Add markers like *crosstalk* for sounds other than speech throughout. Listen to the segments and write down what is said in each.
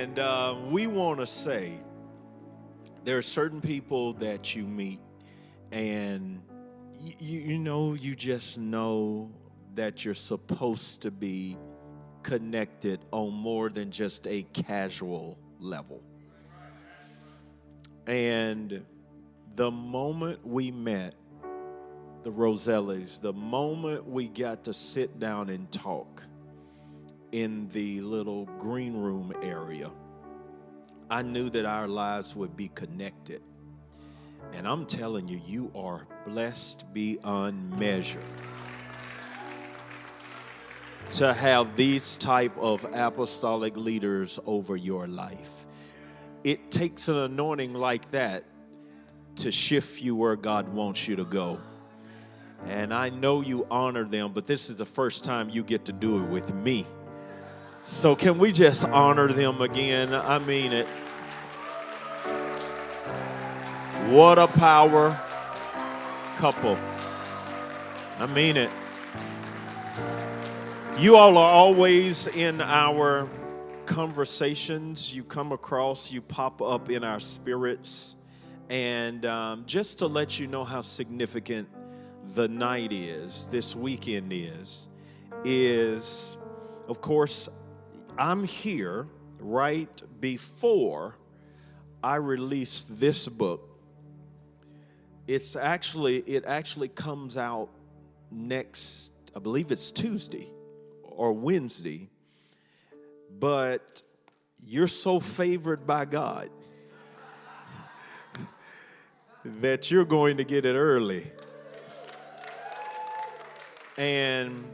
And uh, we want to say there are certain people that you meet, and you, you know, you just know that you're supposed to be connected on more than just a casual level. And the moment we met, the Rosellis, the moment we got to sit down and talk in the little green room area, I knew that our lives would be connected. And I'm telling you, you are blessed beyond measure to have these type of apostolic leaders over your life. It takes an anointing like that to shift you where God wants you to go. And I know you honor them, but this is the first time you get to do it with me. So, can we just honor them again? I mean it. What a power couple. I mean it. You all are always in our conversations. You come across, you pop up in our spirits. And um, just to let you know how significant the night is, this weekend is, is of course, I'm here right before I release this book. It's actually, it actually comes out next, I believe it's Tuesday or Wednesday, but you're so favored by God *laughs* that you're going to get it early. And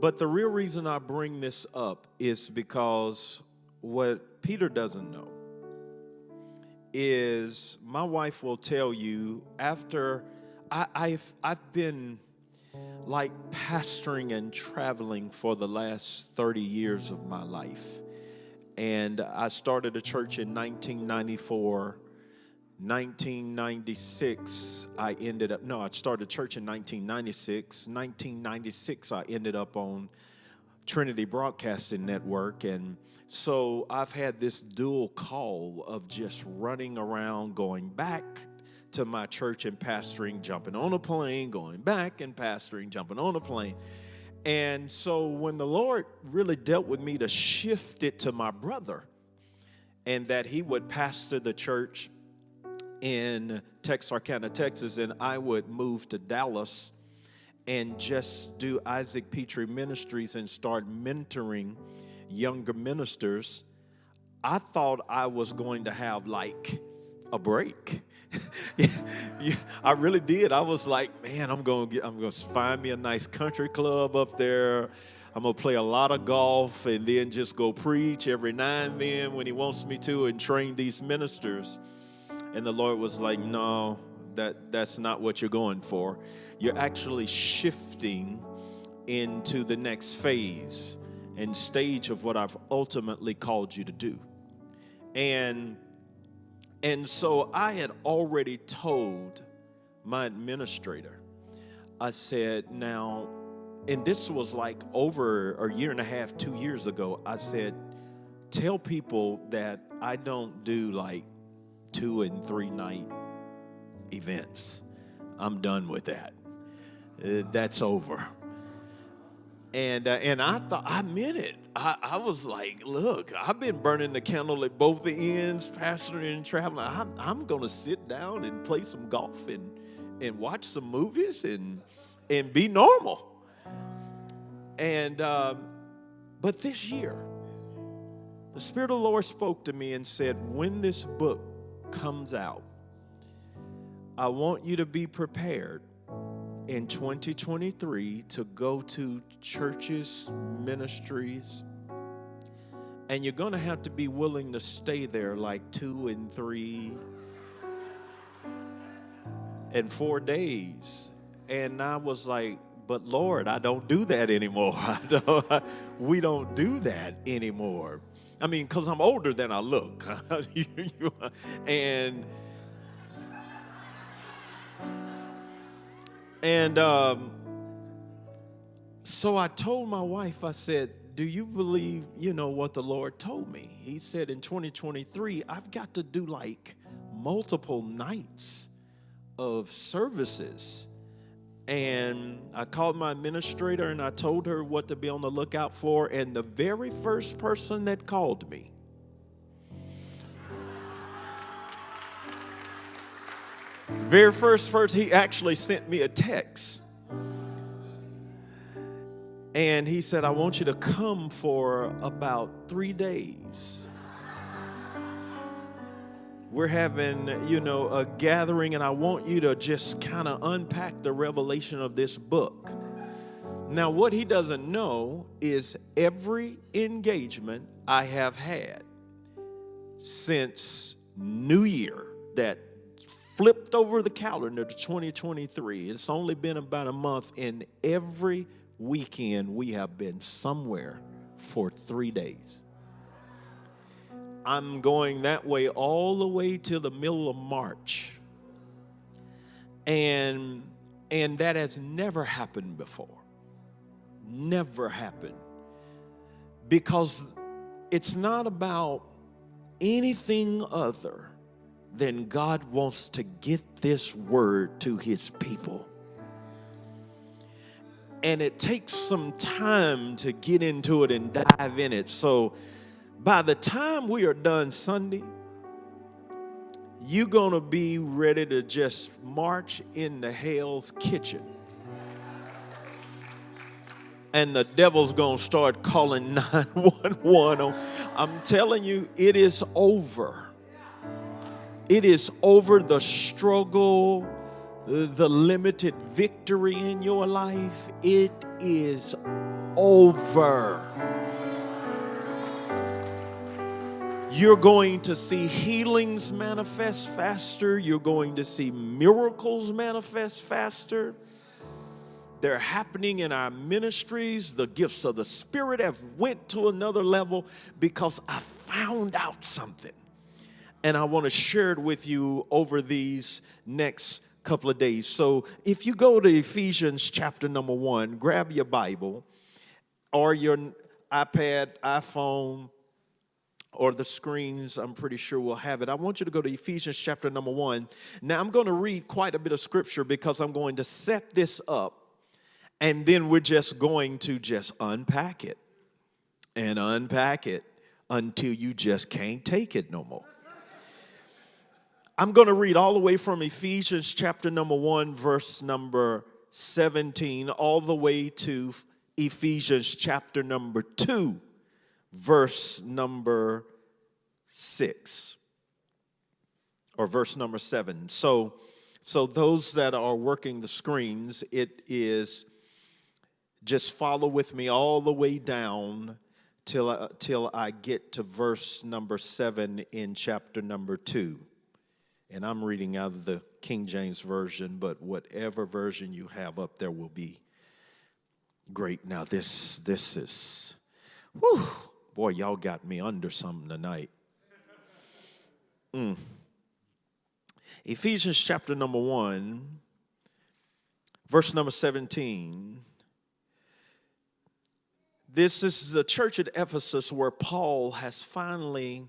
but the real reason I bring this up is because what Peter doesn't know is my wife will tell you after I, I've I've been like pastoring and traveling for the last 30 years of my life. And I started a church in 1994 1996, I ended up, no, I started church in 1996. 1996, I ended up on Trinity Broadcasting Network. And so I've had this dual call of just running around, going back to my church and pastoring, jumping on a plane, going back and pastoring, jumping on a plane. And so when the Lord really dealt with me to shift it to my brother, and that he would pastor the church in Texarkana, Texas, and I would move to Dallas and just do Isaac Pitre Ministries and start mentoring younger ministers, I thought I was going to have like a break. *laughs* I really did. I was like, man, I'm going to I'm going to find me a nice country club up there. I'm going to play a lot of golf and then just go preach every now and then when he wants me to and train these ministers. And the Lord was like, no, that, that's not what you're going for. You're actually shifting into the next phase and stage of what I've ultimately called you to do. And and so I had already told my administrator, I said, now, and this was like over a year and a half, two years ago, I said, tell people that I don't do like two and three night events. I'm done with that. Uh, that's over. And, uh, and I thought, I meant it. I, I, was like, look, I've been burning the candle at both the ends, pastoring and traveling. I'm, I'm going to sit down and play some golf and, and watch some movies and, and be normal. And, um, but this year, the Spirit of the Lord spoke to me and said, when this book comes out, I want you to be prepared in 2023 to go to churches, ministries, and you're going to have to be willing to stay there like two and three and four days. And I was like, but Lord, I don't do that anymore. *laughs* Don't, we don't do that anymore. I mean, because I'm older than I look. *laughs* and and um, so I told my wife, I said, Do you believe, you know, what the Lord told me? He said in 2023, I've got to do like multiple nights of services. And I called my administrator and I told her what to be on the lookout for. And the very first person that called me, very first person, he actually sent me a text. And he said, I want you to come for about three days. We're having, you know, a gathering, and I want you to just kind of unpack the revelation of this book. Now, what he doesn't know is every engagement I have had since New Year that flipped over the calendar to 2023. It's only been about a month, and every weekend we have been somewhere for three days. I'm going that way all the way to the middle of March. And and that has never happened before. Never happened. Because it's not about anything other than God wants to get this word to his people and it takes some time to get into it and dive in it. So by the time we are done Sunday, you're going to be ready to just march into hell's kitchen. And the devil's going to start calling *laughs* 911. I'm telling you, it is over. It is over the struggle the limited victory in your life, it is over. You're going to see healings manifest faster. You're going to see miracles manifest faster. They're happening in our ministries. The gifts of the Spirit have went to another level because I found out something. And I want to share it with you over these next couple of days. So if you go to Ephesians chapter number one, grab your Bible or your iPad, iPhone, or the screens, I'm pretty sure we'll have it. I want you to go to Ephesians chapter number one. Now, I'm going to read quite a bit of scripture because I'm going to set this up and then we're just going to just unpack it and unpack it until you just can't take it no more. I'm going to read all the way from Ephesians chapter number 1, verse number 17, all the way to Ephesians chapter number 2, verse number 6 or verse number 7. So so those that are working the screens, it is just follow with me all the way down till I, till I get to verse number 7 in chapter number 2 and I'm reading out of the King James Version, but whatever version you have up there will be great. Now, this, this is, whew, boy, y'all got me under something tonight. Mm. Ephesians chapter number one, verse number 17. This this is the church at Ephesus where Paul has finally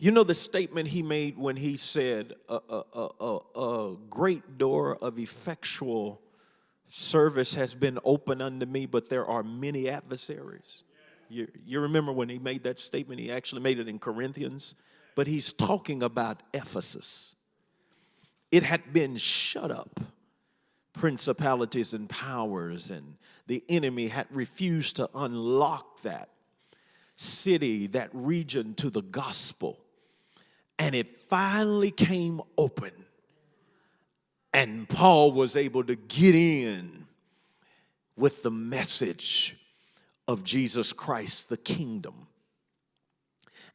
you know the statement he made when he said, a, a, a, a, great door of effectual service has been open unto me, but there are many adversaries. You, you remember when he made that statement? He actually made it in Corinthians, but he's talking about Ephesus. It had been shut up, principalities and powers, and the enemy had refused to unlock that city, that region to the gospel and it finally came open. And Paul was able to get in with the message of Jesus Christ, the kingdom.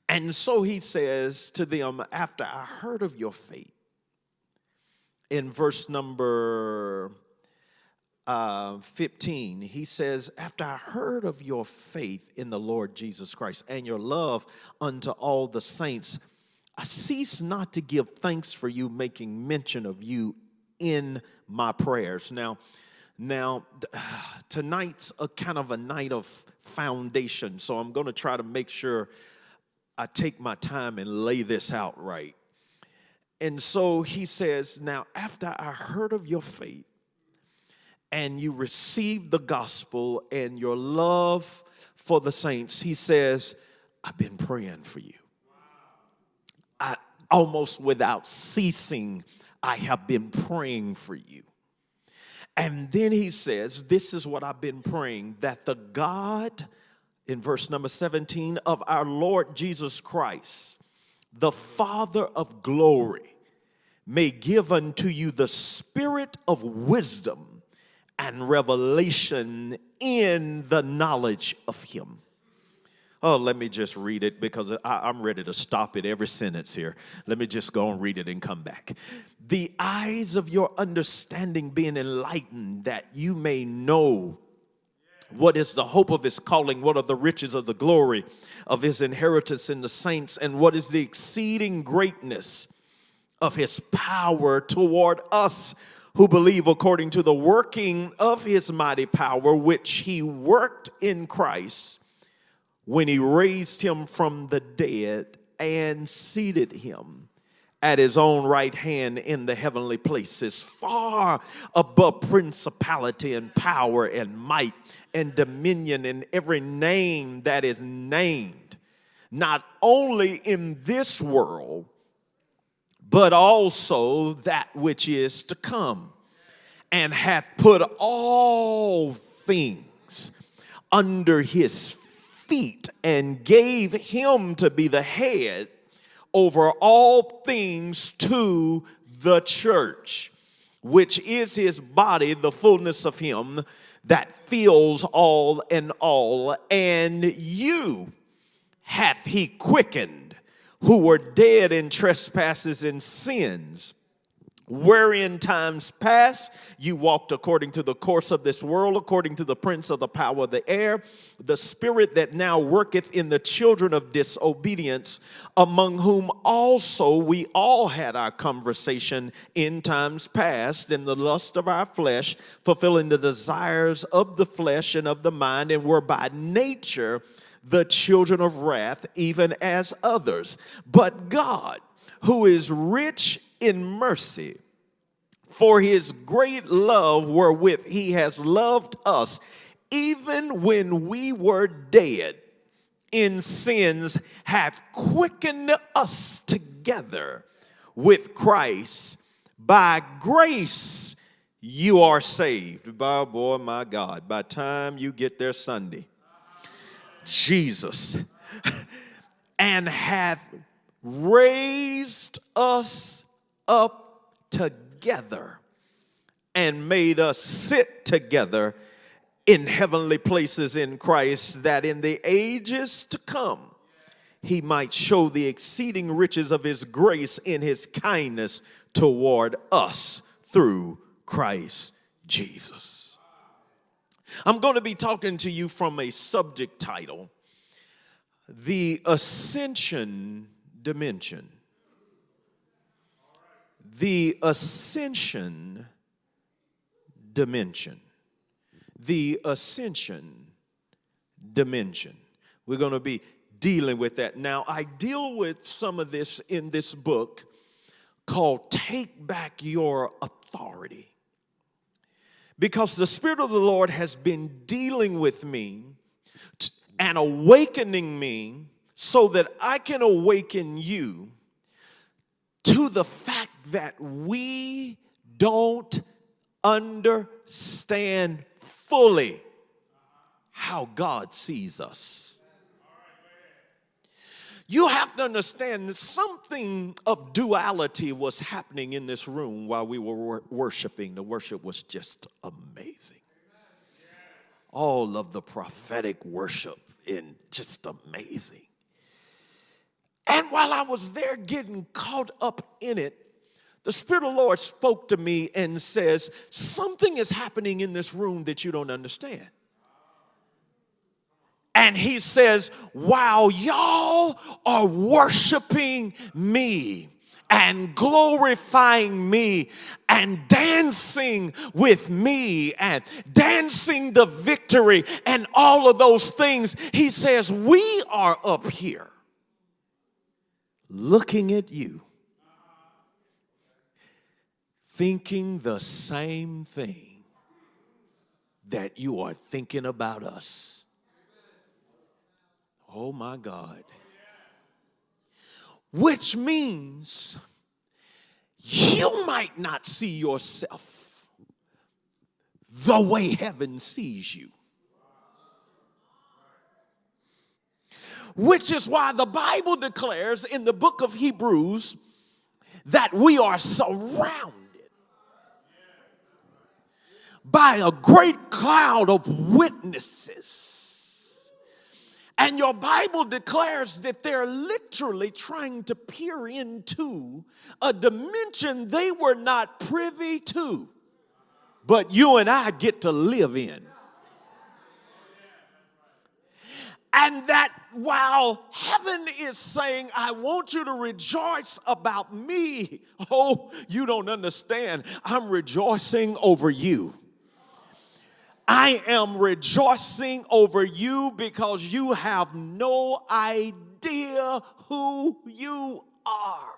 And so he says to them, after I heard of your faith, in verse number uh, 15, he says, After I heard of your faith in the Lord Jesus Christ and your love unto all the saints, I cease not to give thanks for you, making mention of you in my prayers. Now, Now, *sighs* tonight's a kind of a night of foundation, so I'm going to try to make sure I take my time and lay this out right. And so he says, Now, after I heard of your faith and you received the gospel and your love for the saints, he says, I've been praying for you. I almost without ceasing, I have been praying for you. And then he says, This is what I've been praying that the God, in verse number 17, of our Lord Jesus Christ, the Father of glory, may give unto you the spirit of wisdom and revelation in the knowledge of Him Oh, let me just read it because I, am ready to stop at every sentence here. Let me just go and read it and come back. The eyes of your understanding being enlightened, that you may know what is the hope of his calling, what are the riches of the glory of his inheritance in the saints, and what is the exceeding greatness of his power toward us who believe according to the working of his mighty power, which he worked in Christ when he raised him from the dead and seated him at his own right hand in the heavenly places, far above principality and power and might and dominion and every name that is named, not only in this world, but also that which is to come, and hath put all things under his feet and gave him to be the head over all things to the church, which is his body, the fullness of him that fills all in all. And you hath he quickened who were dead in trespasses and sins wherein times past you walked according to the course of this world, according to the prince of the power of the air, the spirit that now worketh in the children of disobedience, among whom also we all had our conversation in times past in the lust of our flesh, fulfilling the desires of the flesh and of the mind, and were by nature the children of wrath, even as others. But God, who is rich in mercy for his great love wherewith he has loved us, even when we were dead in sins, hath quickened us together with Christ. By grace you are saved. By boy, my God, by time you get there Sunday, Jesus, *laughs* and hath raised us up together and made us sit together in heavenly places in Christ, that in the ages to come he might show the exceeding riches of his grace in his kindness toward us through Christ Jesus. I'm going to be talking to you from a subject title The Ascension Dimension the ascension dimension. The ascension dimension. We're going to be dealing with that. Now, I deal with some of this in this book called Take Back Your Authority. Because the Spirit of the Lord has been dealing with me and awakening me so that I can awaken you to the fact that we don't understand fully how God sees us. You have to understand something of duality was happening in this room while we were worshiping. The worship was just amazing. All of the prophetic worship in just amazing. And while I was there getting caught up in it, the Spirit of the Lord spoke to me and says, Something is happening in this room that you don't understand. And he says, While y'all are worshiping me and glorifying me and dancing with me and dancing the victory and all of those things. He says, We are up here looking at you, thinking the same thing that you are thinking about us. Oh my God. Which means you might not see yourself the way heaven sees you. Which is why the Bible declares in the book of Hebrews that we are surrounded by a great cloud of witnesses. And your Bible declares that they're literally trying to peer into a dimension they were not privy to, but you and I get to live in. And that while heaven is saying, I want you to rejoice about me, *laughs* oh, you don't understand. I'm rejoicing over you. I am rejoicing over you because you have no idea who you are.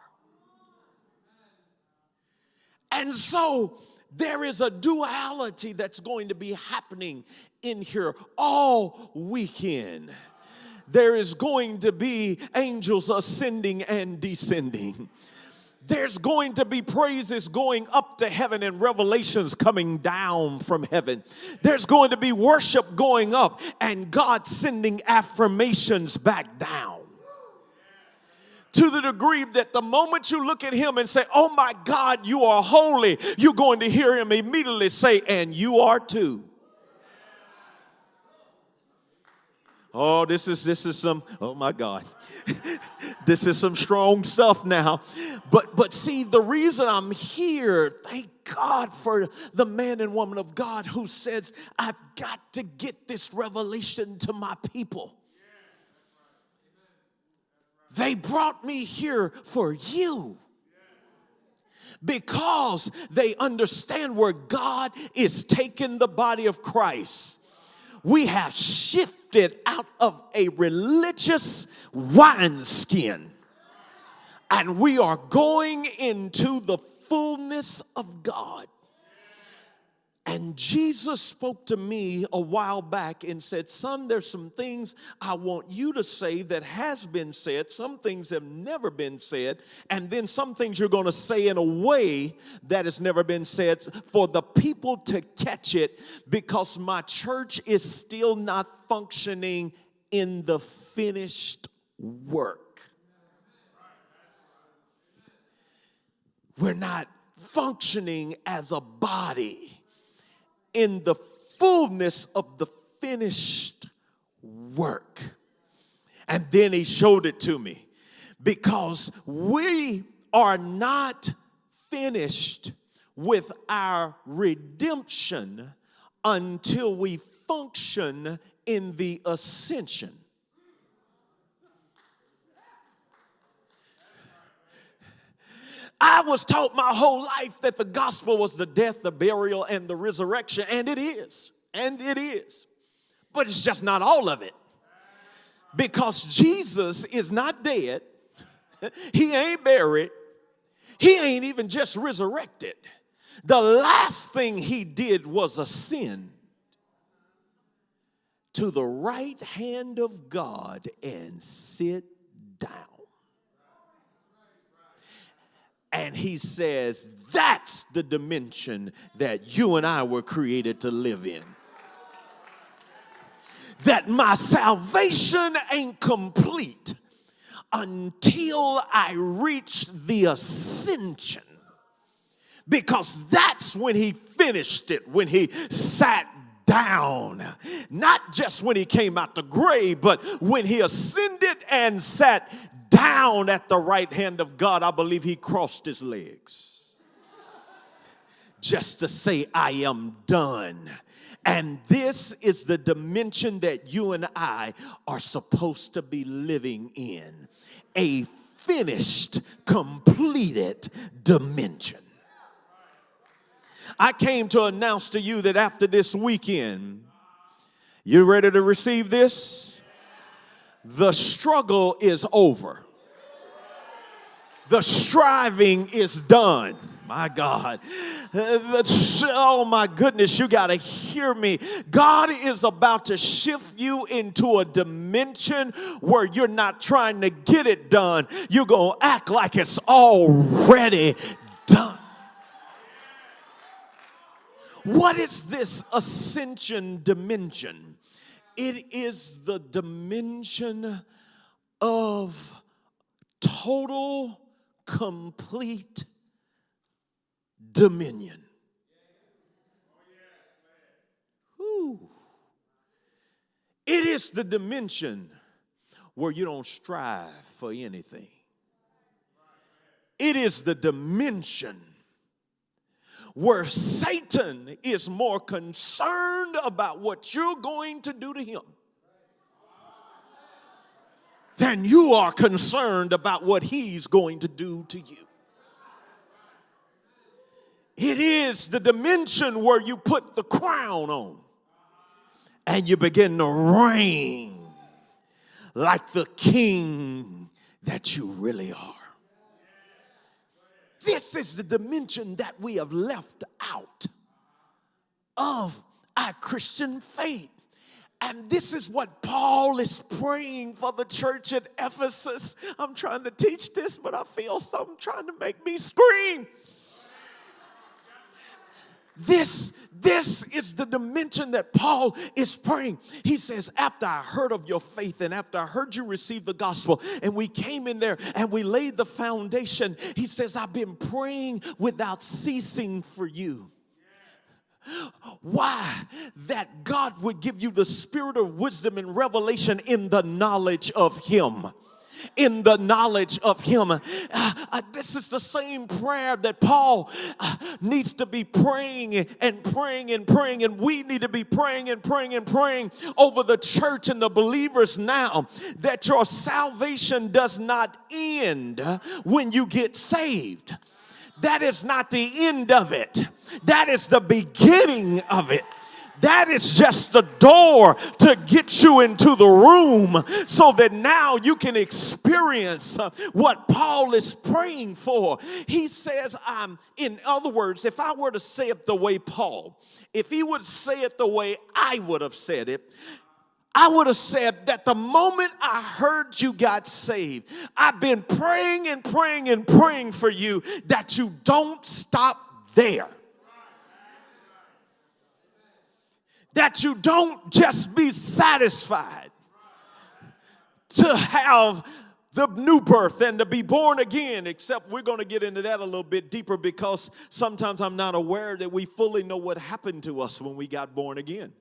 And so there is a duality that's going to be happening in here all weekend. There is going to be angels ascending and descending there's going to be praises going up to heaven and revelations coming down from heaven. There's going to be worship going up and God sending affirmations back down. To the degree that the moment you look at him and say, Oh my God, you are holy, you're going to hear him immediately say, And you are too. Oh, this is this is some, oh my God. *laughs* this is some strong stuff now. But but see, the reason I'm here, thank God for the man and woman of God who says, I've got to get this revelation to my people. They brought me here for you because they understand where God is taking the body of Christ we have shifted out of a religious wineskin and we are going into the fullness of God. And Jesus spoke to me a while back and said, Son, there's some things I want you to say that has been said. Some things have never been said. And then some things you're going to say in a way that has never been said for the people to catch it because my church is still not functioning in the finished work. We're not functioning as a body in the fullness of the finished work. And then he showed it to me because we are not finished with our redemption until we function in the ascension. I was taught my whole life that the gospel was the death, the burial, and the resurrection, and it is, and it is. But it's just not all of it. Because Jesus is not dead, *laughs* he ain't buried, he ain't even just resurrected. The last thing he did was ascend to the right hand of God and sit down. And he says, that's the dimension that you and I were created to live in. That my salvation ain't complete until I reach the ascension. Because that's when he finished it, when he sat down. Not just when he came out the grave, but when he ascended and sat down at the right hand of God, I believe he crossed his legs just to say, I am done. And this is the dimension that you and I are supposed to be living in a finished, completed dimension. I came to announce to you that after this weekend, you're ready to receive this? The struggle is over. The striving is done. My God. Oh my goodness, you got to hear me. God is about to shift you into a dimension where you're not trying to get it done. You're going to act like it's already done. What is this ascension dimension? It is the dimension of total, complete dominion. Ooh. It is the dimension where you don't strive for anything. It is the dimension where Satan is more concerned about what you're going to do to him than you are concerned about what he's going to do to you. It is the dimension where you put the crown on and you begin to reign like the king that you really are. This is the dimension that we have left out of our Christian faith. And this is what Paul is praying for the church at Ephesus. I'm trying to teach this, but I feel something trying to make me scream. This, this is the dimension that Paul is praying. He says, After I heard of your faith and after I heard you receive the gospel, and we came in there and we laid the foundation, he says, I've been praying without ceasing for you. Why? That God would give you the spirit of wisdom and revelation in the knowledge of Him in the knowledge of Him. Uh, uh, this is the same prayer that Paul uh, needs to be praying and praying and praying, and we need to be praying and praying and praying over the church and the believers now that your salvation does not end when you get saved. That is not the end of it. That is the beginning of it. That is just the door to get you into the room so that now you can experience uh, what Paul is praying for. He says, I'm, in other words, if I were to say it the way Paul, if he would say it the way I would have said it, I would have said that the moment I heard you got saved, I've been praying and praying and praying for you that you don't stop there. That you don't just be satisfied to have the new birth and to be born again, except we're going to get into that a little bit deeper because sometimes I'm not aware that we fully know what happened to us when we got born again.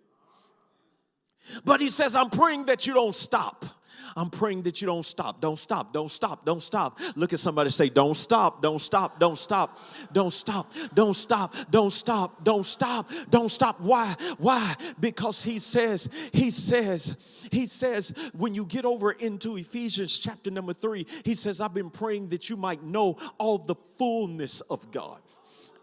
But he says, I'm praying that you don't stop. I'm praying that you don't stop. Don't stop. Don't stop. Don't stop. Look at somebody say, don't stop. Don't stop. Don't stop. Don't stop. Don't stop. Don't stop. Don't stop. Don't stop. Why? Why? Because he says, he says, he says, when you get over into Ephesians chapter number three, he says, I've been praying that you might know all the fullness of God.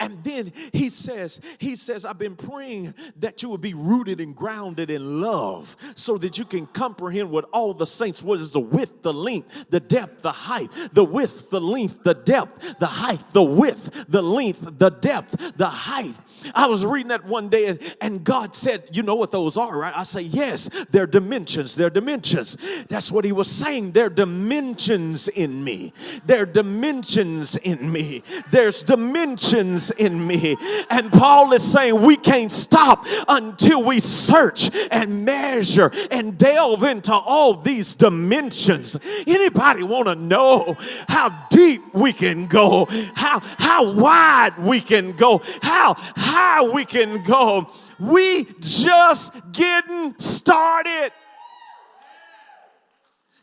And then he says, he says, I've been praying that you would be rooted and grounded in love so that you can comprehend what all the saints what is the width, the length, the depth, the height, the width, the length, the depth, the height, the width, the length, the depth, the height. I was reading that one day and, and God said, You know what those are, right? I say, Yes, they're dimensions. They're dimensions. That's what he was saying. They're dimensions in me. They're dimensions in me. There's dimensions in me. And Paul is saying we can't stop until we search and measure and delve into all these dimensions. Anybody want to know how deep we can go, how how wide we can go, how high we can go? We just getting started.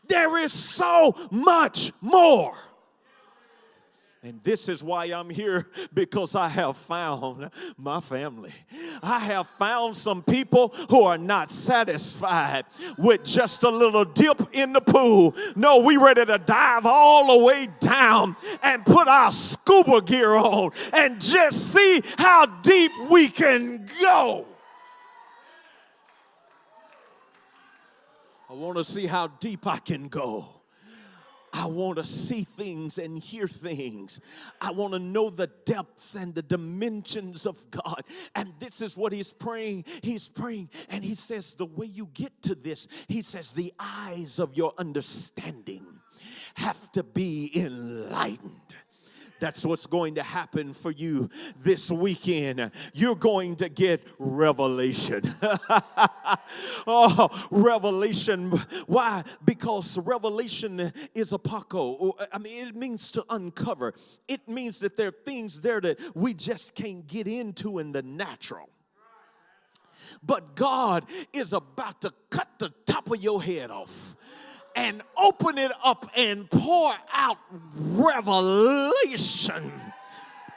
There is so much more And this is why I'm here *laughs* because I have found my family. I have found some people who are not satisfied with just a little dip in the pool. No, we ready to dive all the way down and put our scuba gear on and just see how deep we can go. I want to see how deep I can go. I want to see things and hear things. I want to know the depths and the dimensions of God. And this is what he's praying. He's praying, and he says, The way you get to this, he says, the eyes of your understanding have to be enlightened. That's what's going to happen for you this weekend. You're going to get revelation. *laughs* oh, revelation. Why? Because revelation is apoco. Oh, I mean, it means to uncover. It means that there are things there that we just can't get into in the natural. But God is about to cut the top of your head off and open it up and pour out revelation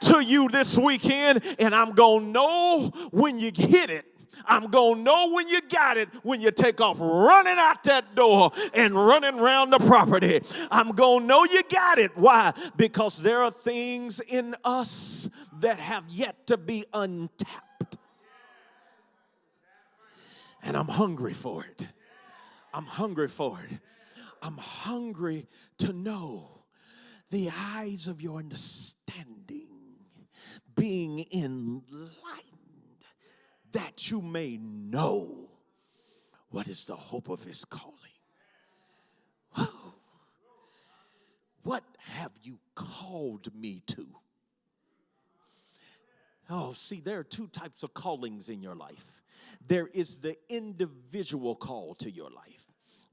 to you this weekend. And I'm going to know when you hit it. I'm going to know when you got it when you take off running out that door and running around the property. I'm going to know you got it. Why? Because there are things in us that have yet to be untapped. And I'm hungry for it. I'm hungry for it. I'm hungry to know the eyes of your understanding being enlightened that you may know what is the hope of his calling. Whoa. What have you called me to? Oh, see, there are two types of callings in your life. There is the individual call to your life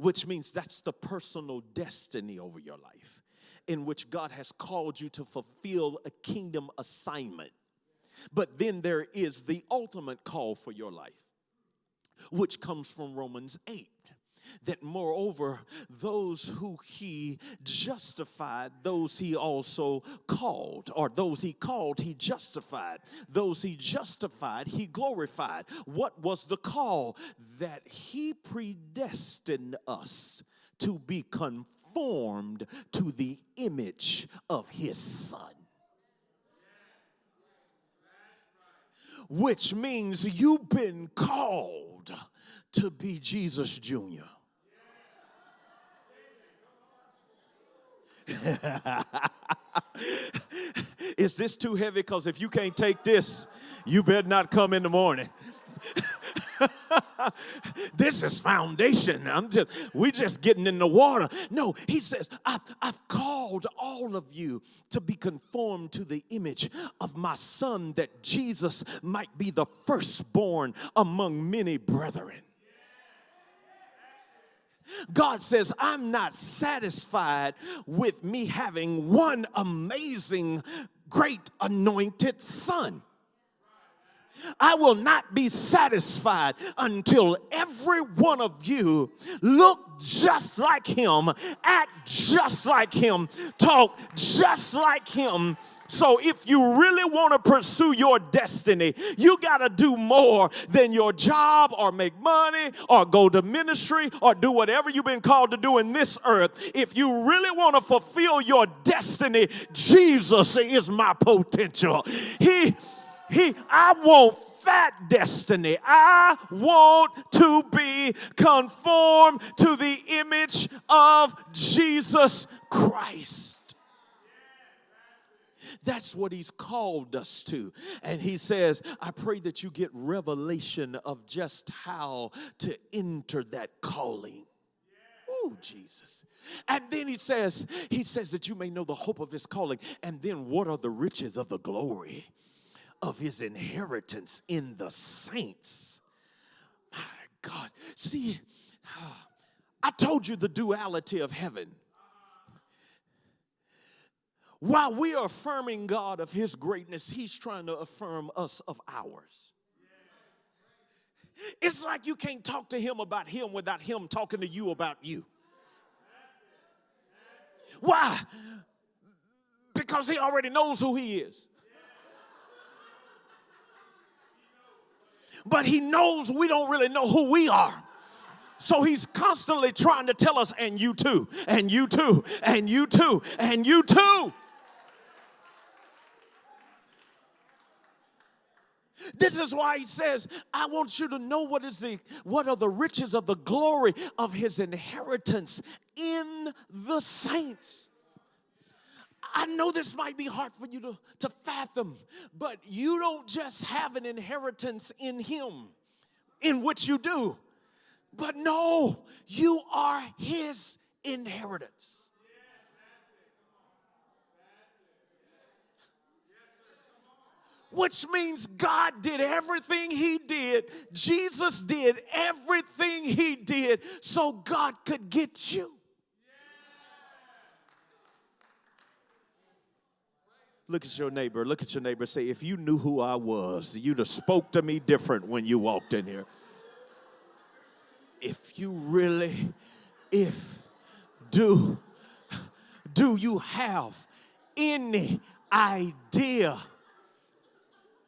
which means that's the personal destiny over your life in which God has called you to fulfill a kingdom assignment. But then there is the ultimate call for your life, which comes from Romans 8 that moreover, those who he justified, those he also called, or those he called, he justified. Those he justified, he glorified. What was the call? That he predestined us to be conformed to the image of his son. Which means you've been called to be Jesus Jr. Is this too heavy? Because if you can't take this, you better not come in the morning. *laughs* this is foundation. I'm just we just getting in the water. No, he says, I've, I've called all of you to be conformed to the image of my son, that Jesus might be the firstborn among many brethren. God says, I'm not satisfied with me having one amazing, great anointed son. I will not be satisfied until every one of you look just like him, act just like him, talk just like him, so if you really want to pursue your destiny, you got to do more than your job or make money or go to ministry or do whatever you've been called to do in this earth. If you really want to fulfill your destiny, Jesus is my potential. He he I want that destiny. I want to be conformed to the image of Jesus Christ. That's what he's called us to. And he says, I pray that you get revelation of just how to enter that calling. Oh, Jesus. And then he says, he says that you may know the hope of his calling. And then what are the riches of the glory of his inheritance in the saints? My God. See, *sighs* I told you the duality of heaven while we are affirming God of His greatness, He's trying to affirm us of ours. It's like you can't talk to Him about Him without Him talking to you about you. Why? because he already knows who he is. But he knows we don't really know who we are. So he's constantly trying to tell us, and you too, and you too, and you too, and you too. This is why he says, I want you to know what is the what are the riches of the glory of his inheritance in the saints. I know this might be hard for you to, to fathom, but you don't just have an inheritance in him, in which you do. But no, you are his inheritance. Which means God did everything He did. Jesus did everything He did so God could get you. Look at your neighbor. Look at your neighbor. Say, if you knew who I was, you'd have spoke to me different when you walked in here if you really, if, do, do you have any idea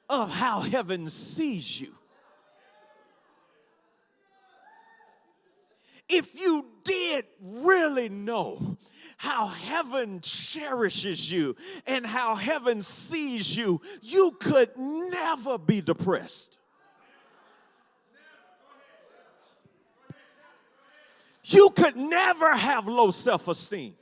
of how heaven sees you? If you did really know how heaven cherishes you and how heaven sees you, you could never be depressed. you could never have low self esteem.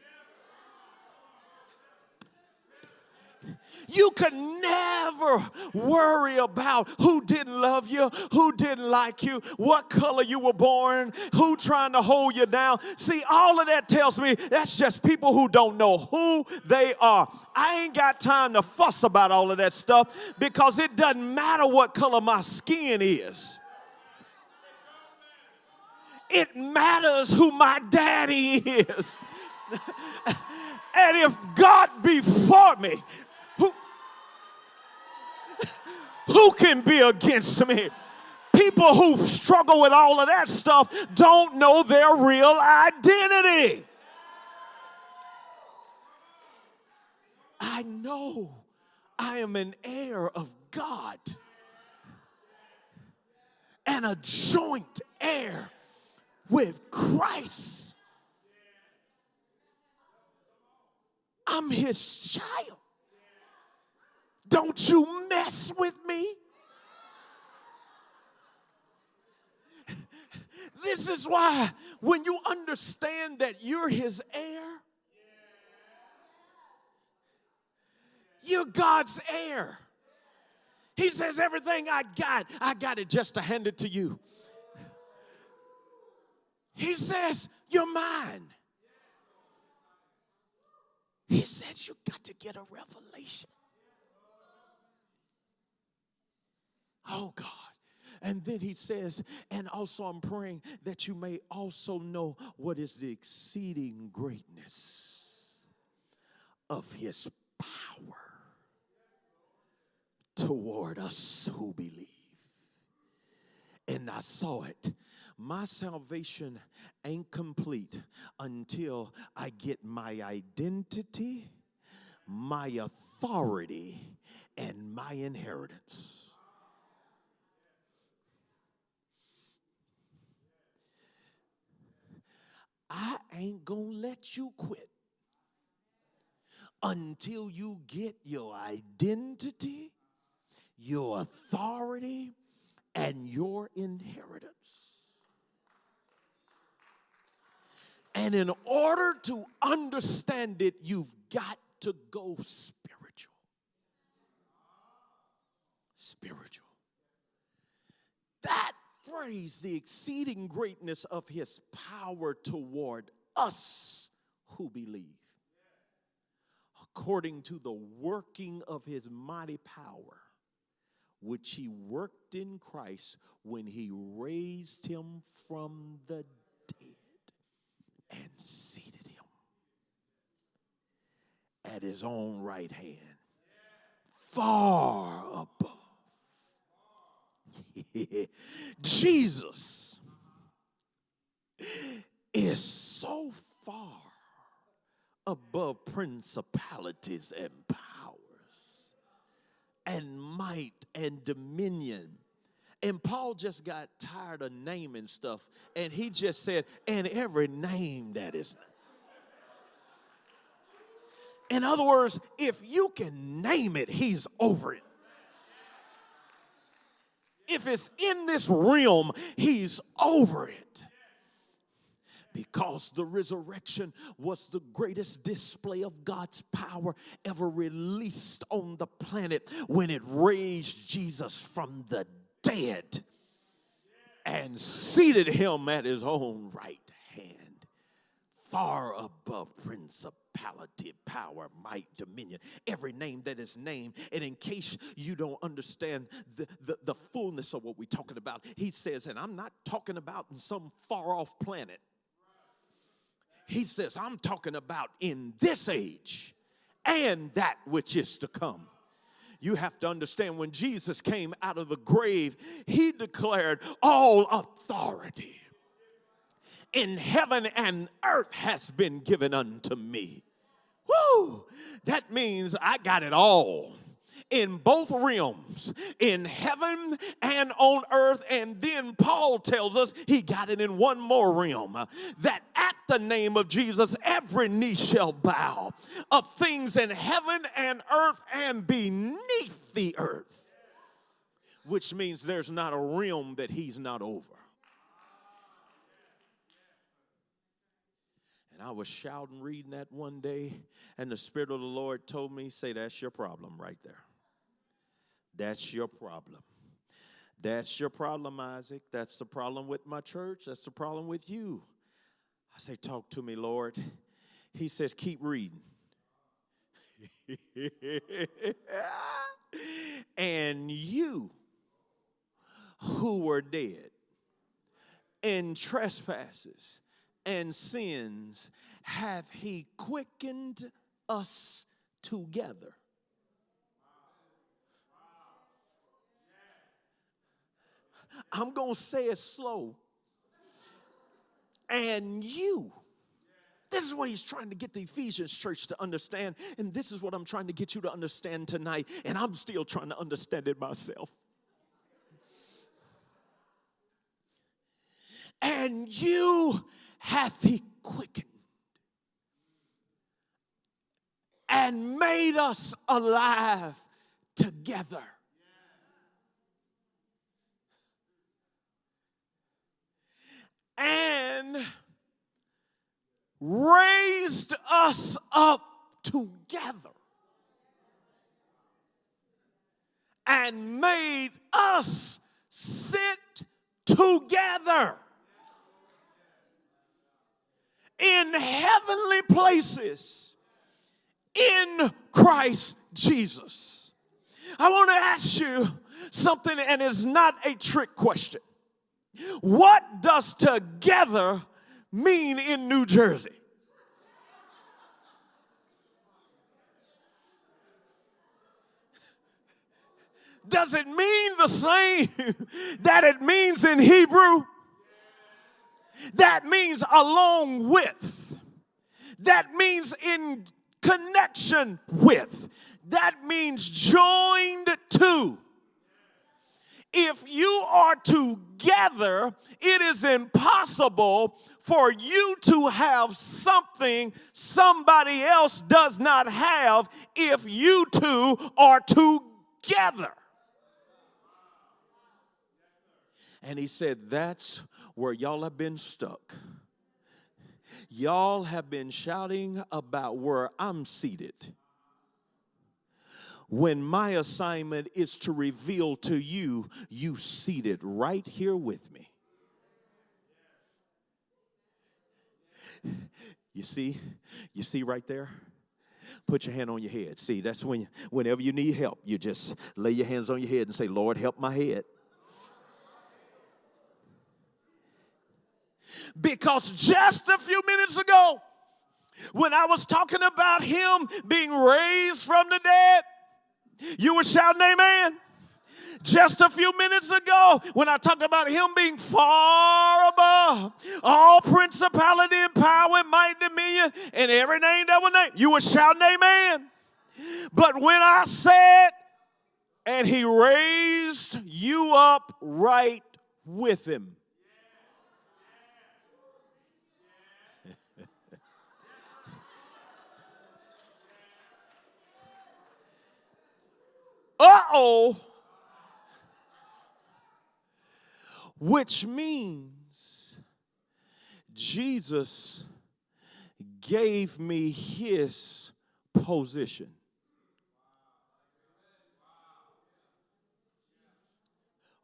You could never worry about who didn't love you, who didn't like you, what color you were born, who trying to hold you down. See, all of that tells me that's just people who don't know who they are. I ain't got time to fuss about all of that stuff because it doesn't matter what color my skin is it matters who my daddy is. *laughs* and if God be for me, who, who can be against me? People who struggle with all of that stuff don't know their real identity. I know I am an heir of God and a joint heir with Christ. I'm his child. Don't you mess with me. This is why when you understand that you're his heir, you're God's heir. He says, Everything I got, I got it just to hand it to you. He says, You're mine. He says, You got to get a revelation. Oh, God. And then he says, and also I'm praying that you may also know what is the exceeding greatness of his power toward us who believe. And I saw it my salvation ain't complete until I get my identity, my authority, and my inheritance. I ain't gonna let you quit until you get your identity, your authority, and your inheritance. And in order to understand it, you've got to go spiritual. Spiritual. That phrase, the exceeding greatness of his power toward us who believe, according to the working of his mighty power, which he worked in Christ when he raised him from the dead and seated him at his own right hand, far above. *laughs* Jesus is so far above principalities and powers and might and dominion. And Paul just got tired of naming stuff and he just said, and every name that is. In other words, if you can name it, he's over it. If it's in this realm, he's over it. Because the resurrection was the greatest display of God's power ever released on the planet when it raised Jesus from the dead and seated him at his own right far above principality, power, might, dominion, every name that is named. And in case you don't understand the, the, the fullness of what we're talking about, he says, and I'm not talking about in some far off planet. He says, I'm talking about in this age and that which is to come. You have to understand when Jesus came out of the grave, he declared, All authority in heaven and earth has been given unto me. Woo! That means I got it all in both realms, in heaven and on earth. And then Paul tells us he got it in one more realm that at the name of Jesus, every knee shall bow of things in heaven and earth and beneath the earth, which means there's not a realm that he's not over. And I was shouting, reading that one day, and the Spirit of the Lord told me, Say, that's your problem right there. That's your problem. That's your problem, Isaac. That's the problem with my church. That's the problem with you. I say, Talk to me, Lord. He says, Keep reading. *laughs* and you who were dead in trespasses and sins hath he quickened us together I'm going to say it slow. And you. This is what he's trying to get the Ephesians church to understand. And this is what I'm trying to get you to understand tonight. And I'm still trying to understand it myself. And you hath he quickened and made us alive together? And raised us up together and made us sit together in heavenly places in Christ Jesus. I want to ask you something, and it's not a trick question. What does together mean in New Jersey? Does it mean the same *laughs* that it means in Hebrew? That means along with. That means in connection with. That means joined to if you are together, it is impossible for you to have something somebody else does not have if you two are together. And he said, That's where y'all have been stuck. Y'all have been shouting about where I'm seated when my assignment is to reveal to you, you seated right here with me. You see, you see right there? Put your hand on your head. See, that's when, whenever you need help, you just lay your hands on your head and say, Lord, help my head. Because just a few minutes ago, when I was talking about him being raised from the dead, you were shouting amen. Just a few minutes ago, when I talked about him being far above all principality and power and might and dominion and every name that was named, you were shouting amen. But when I said, and he raised you up right with him. Uh oh. Which means Jesus gave me his position.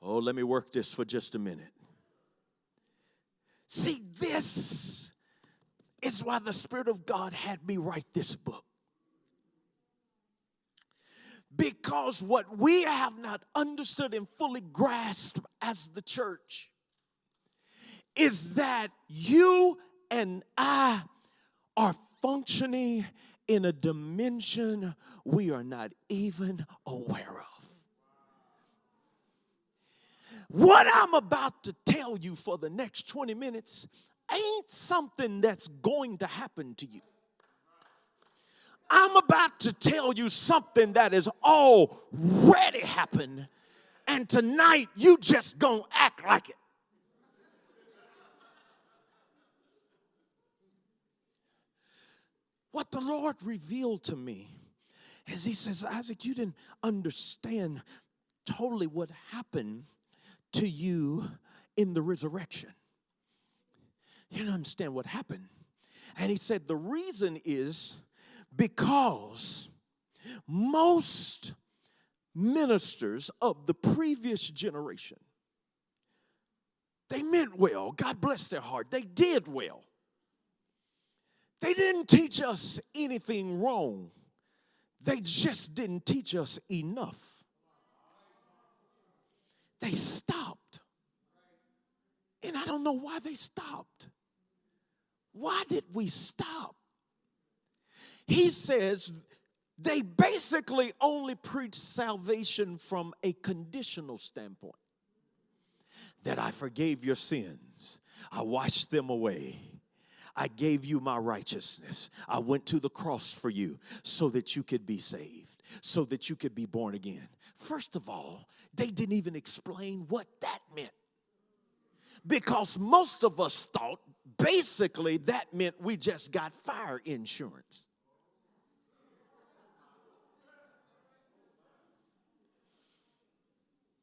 Oh, let me work this for just a minute. See, this is why the Spirit of God had me write this book. Because what we have not understood and fully grasped as the church is that you and I are functioning in a dimension we are not even aware of. What I'm about to tell you for the next 20 minutes ain't something that's going to happen to you. I'm about to tell you something that has already happened, and tonight you just gonna act like it. What the Lord revealed to me is He says, Isaac, you didn't understand totally what happened to you in the resurrection. You don't understand what happened. And he said, The reason is because most ministers of the previous generation they meant well god bless their heart they did well they didn't teach us anything wrong they just didn't teach us enough they stopped. And I don't know why they stopped. Why did we stop? He says they basically only preach salvation from a conditional standpoint that I forgave your sins, I washed them away. I gave you my righteousness. I went to the cross for you so that you could be saved, so that you could be born again. First of all, they didn't even explain what that meant. Because most of us thought basically that meant we just got fire insurance.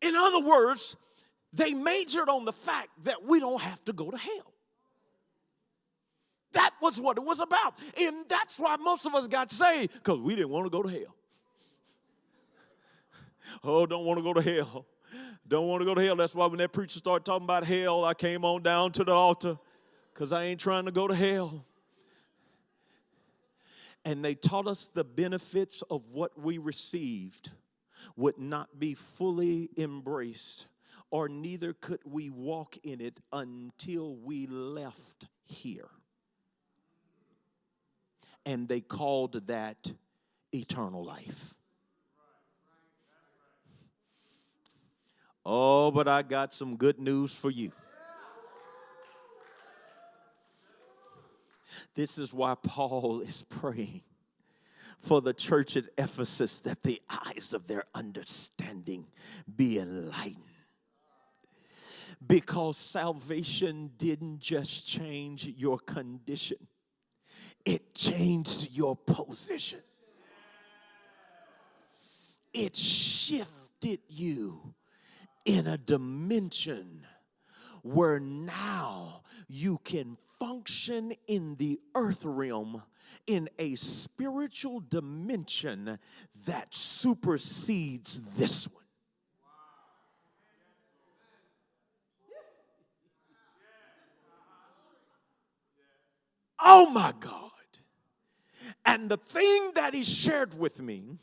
In other words, they majored on the fact that we don't have to go to hell. That was what it was about. And that's why most of us got saved, because we didn't want to go to hell. *laughs* Oh, don't want to go to hell. Don't want to go to hell. That's why when that preacher started talking about hell, I came on down to the altar because I ain't trying to go to hell. And they taught us the benefits of what we received would not be fully embraced, or neither could we walk in it until we left here. And they called that eternal life. Oh, but I got some good news for you. This is why Paul is *laughs* praying for the church at Ephesus that the eyes of their understanding be enlightened. Because salvation didn't just change your condition, it changed your position. It shifted you in a dimension where now you can function in the earth realm in a spiritual dimension that supersedes this one. Oh my God. And the thing that he shared with me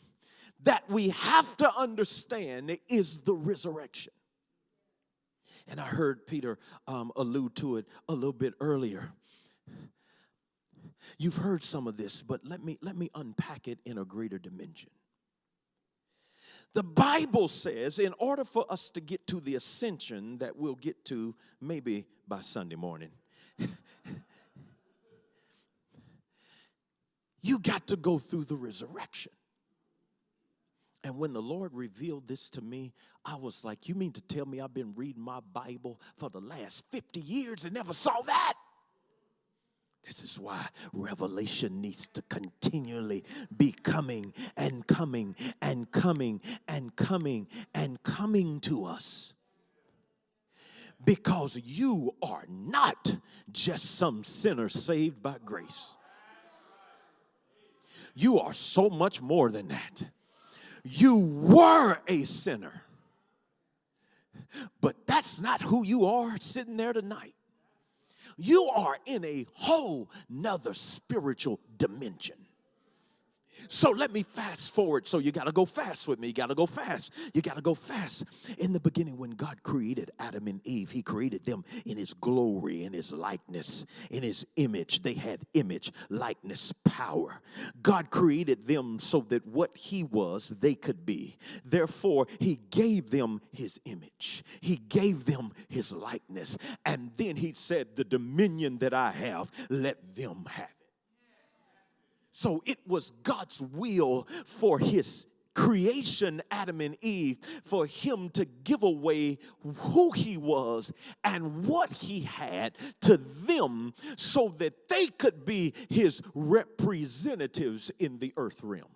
that we have to understand is the resurrection. And I heard Peter um, allude to it a little bit earlier. You've heard some of this, but let me let me unpack it in a greater dimension. The Bible says, in order for us to get to the ascension that we'll get to maybe by Sunday morning, *laughs* you got to go through the resurrection. And when the Lord revealed this to me, I was like, You mean to tell me I've been reading my Bible for the last 50 years and never saw that? This is why revelation needs to continually be coming and coming and coming and coming and coming to us. Because you are not just some sinner saved by grace. You are so much more than that. You were a sinner, but that's not who you are sitting there tonight you are in a whole nother spiritual dimension. So let me fast forward. So you got to go fast with me. You got to go fast. You got to go fast. In the beginning, when God created Adam and Eve, He created them in His glory, in His likeness, in His image. They had image, likeness, power. God created them so that what He was, they could be. Therefore, He gave them His image, He gave them His likeness. And then He said, The dominion that I have, let them have. So it was God's will for his creation, Adam and Eve, for him to give away who he was and what he had to them so that they could be his representatives in the earth realm.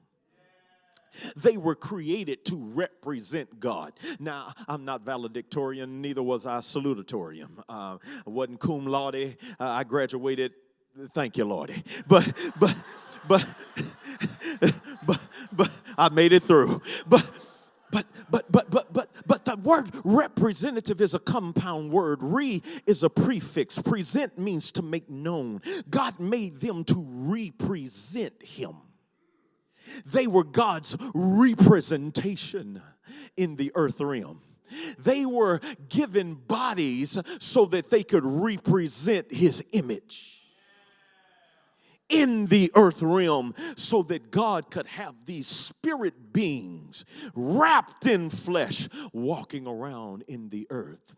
They were created to represent God. Now, I'm not valedictorian, neither was I salutatorian. Uh, I wasn't cum laude. Uh, I graduated, thank you, Lordy. But, but, but, but, but I made it through. But, but, but, but, but, but, but the word representative is a compound word. Re is a prefix. Present means to make known. God made them to represent Him. They were God's representation in the earth realm. They were given bodies so that they could represent His image in the earth realm so that God could have these spirit beings wrapped in flesh walking around in the earth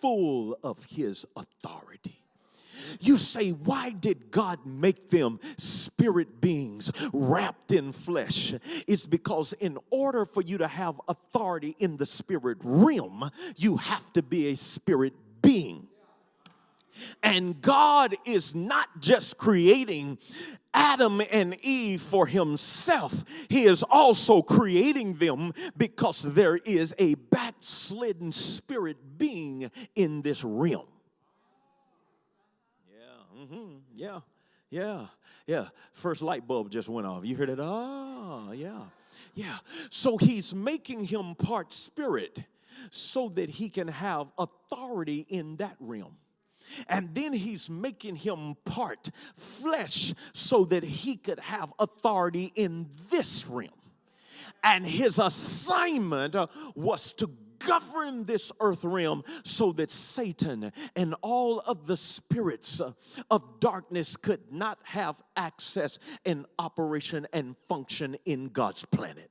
full of his authority. You say, why did God make them spirit beings wrapped in flesh? It's because in order for you to have authority in the spirit realm, you have to be a spirit. And God is not just creating Adam and Eve for himself, He is also creating them because there is a backslidden spirit being in this realm. Yeah, mm-hmm, yeah, yeah, yeah. First light bulb just went off. You heard it? Oh, yeah, yeah. So He's making him part spirit so that he can have authority in that realm. And then he's making him part flesh so that he could have authority in this realm. And his assignment was to govern this earth realm so that Satan and all of the spirits of darkness could not have access and operation and function in God's planet.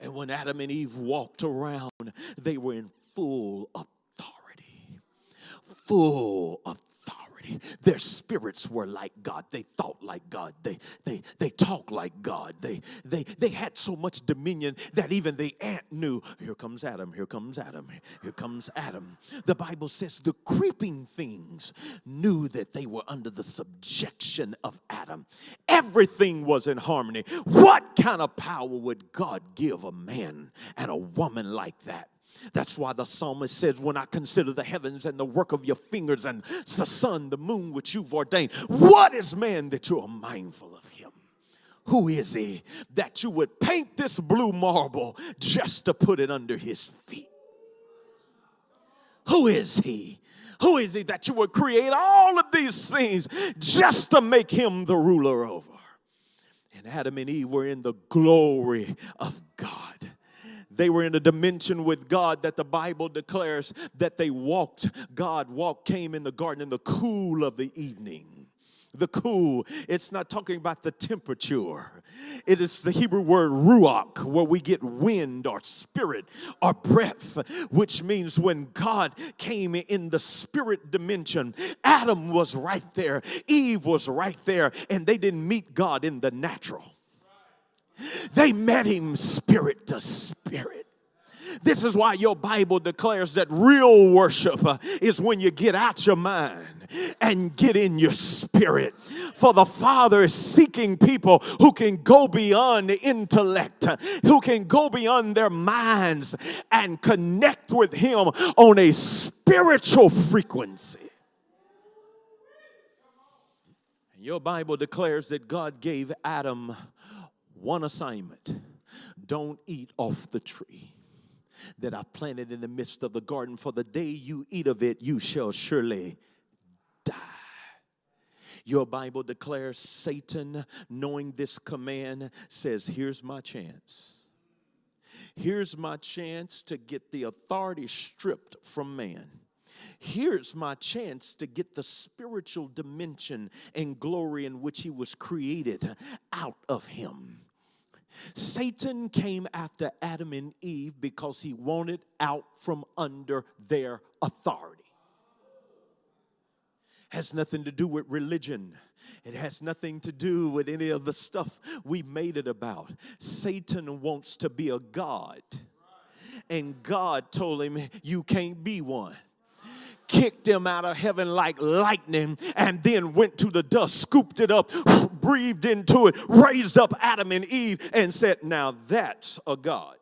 And when Adam and Eve walked around, they were in full authority full authority. Their spirits were like God. They thought like God. They they they talked like God. They they they had so much dominion that even the ant knew, here comes Adam, here comes Adam, here comes Adam. The Bible says the creeping things knew that they were under the subjection of Adam. Everything was in harmony. What kind of power would God give a man and a woman like that? That's why the psalmist says, When I consider the heavens and the work of your fingers and the sun, the moon, which you've ordained, what is man that you are mindful of him? Who is he that you would paint this blue marble just to put it under his feet? Who is he? Who is he that you would create all of these things just to make him the ruler over? And Adam and Eve were in the glory of God. They were in a dimension with God that the Bible declares that they walked. God walked, came in the garden in the cool of the evening. the cool. It's not talking about the temperature. It is the Hebrew word ruach, where we get wind or spirit or breath, which means when God came in the spirit dimension, Adam was right there, Eve was right there, and they didn't meet God in the natural. They met him spirit to spirit. This is why your Bible declares that real worship uh, is when you get out your mind and get in your spirit. For the Father is seeking people who can go beyond intellect, who can go beyond their minds and connect with Him on a spiritual frequency. Your Bible declares that God gave Adam one assignment don't eat off the tree that I planted in the midst of the garden, for the day you eat of it, you shall surely die. Your Bible declares Satan, knowing this command, says, Here's my chance. Here's my chance to get the authority stripped from man. Here's my chance to get the spiritual dimension and glory in which he was created out of him. Satan came after Adam and Eve because he wanted out from under their authority. Has nothing to do with religion. It has nothing to do with any of the stuff we made it about. Satan wants to be a God. And God told him, You can't be one kicked him out of heaven like lightning, and then went to the dust, scooped it up, *sniffs* breathed into it, raised up Adam and Eve, and said, Now that's a God.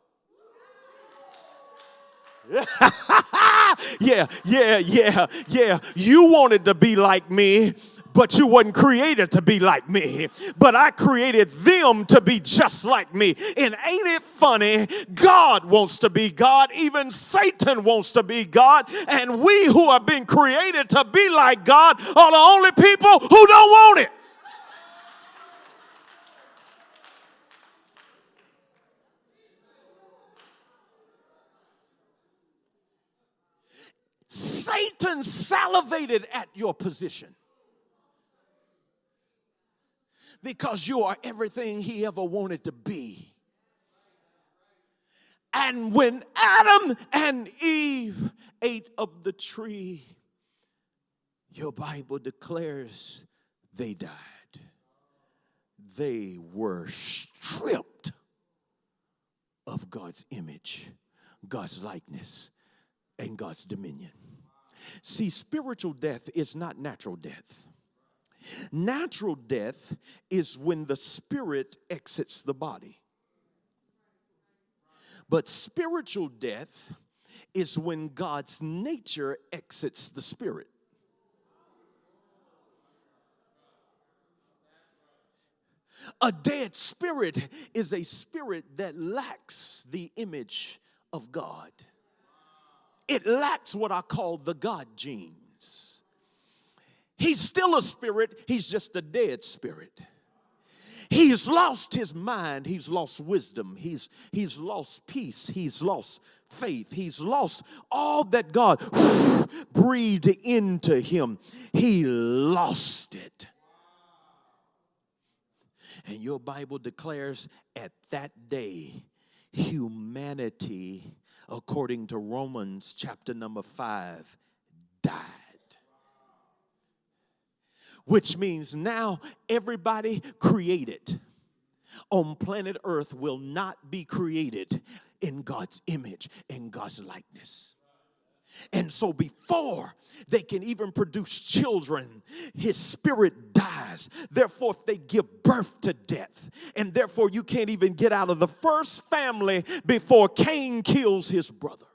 *laughs* yeah, yeah, yeah, yeah. You wanted to be like me, but you wasn't created to be like me. But I created them to be just like me. And ain't it funny? God wants to be God. Even Satan wants to be God. And we who have been created to be like God are the only people who don't want it. Satan salivated at your position because you are everything he ever wanted to be. And when Adam and Eve ate of the tree, your Bible declares they died. They were stripped of God's image, God's likeness, and God's dominion. See, spiritual death is not natural death. Natural death is when the spirit exits the body. But spiritual death is when God's nature exits the spirit. A dead spirit is a spirit that lacks the image of God. It lacks what I call the God gene. He's still a spirit, he's just a dead spirit. He's lost his mind, he's lost wisdom, he's, he's lost peace, he's lost faith, he's lost all that God *sighs* breathed into him. He lost it. And your Bible declares at that day, humanity, according to Romans chapter number five, died which means now everybody created on planet Earth will not be created in God's image, in God's likeness. And so, before they can even produce children, his spirit dies. Therefore, they give birth to death. And therefore, you can't even get out of the first family before Cain kills his brother.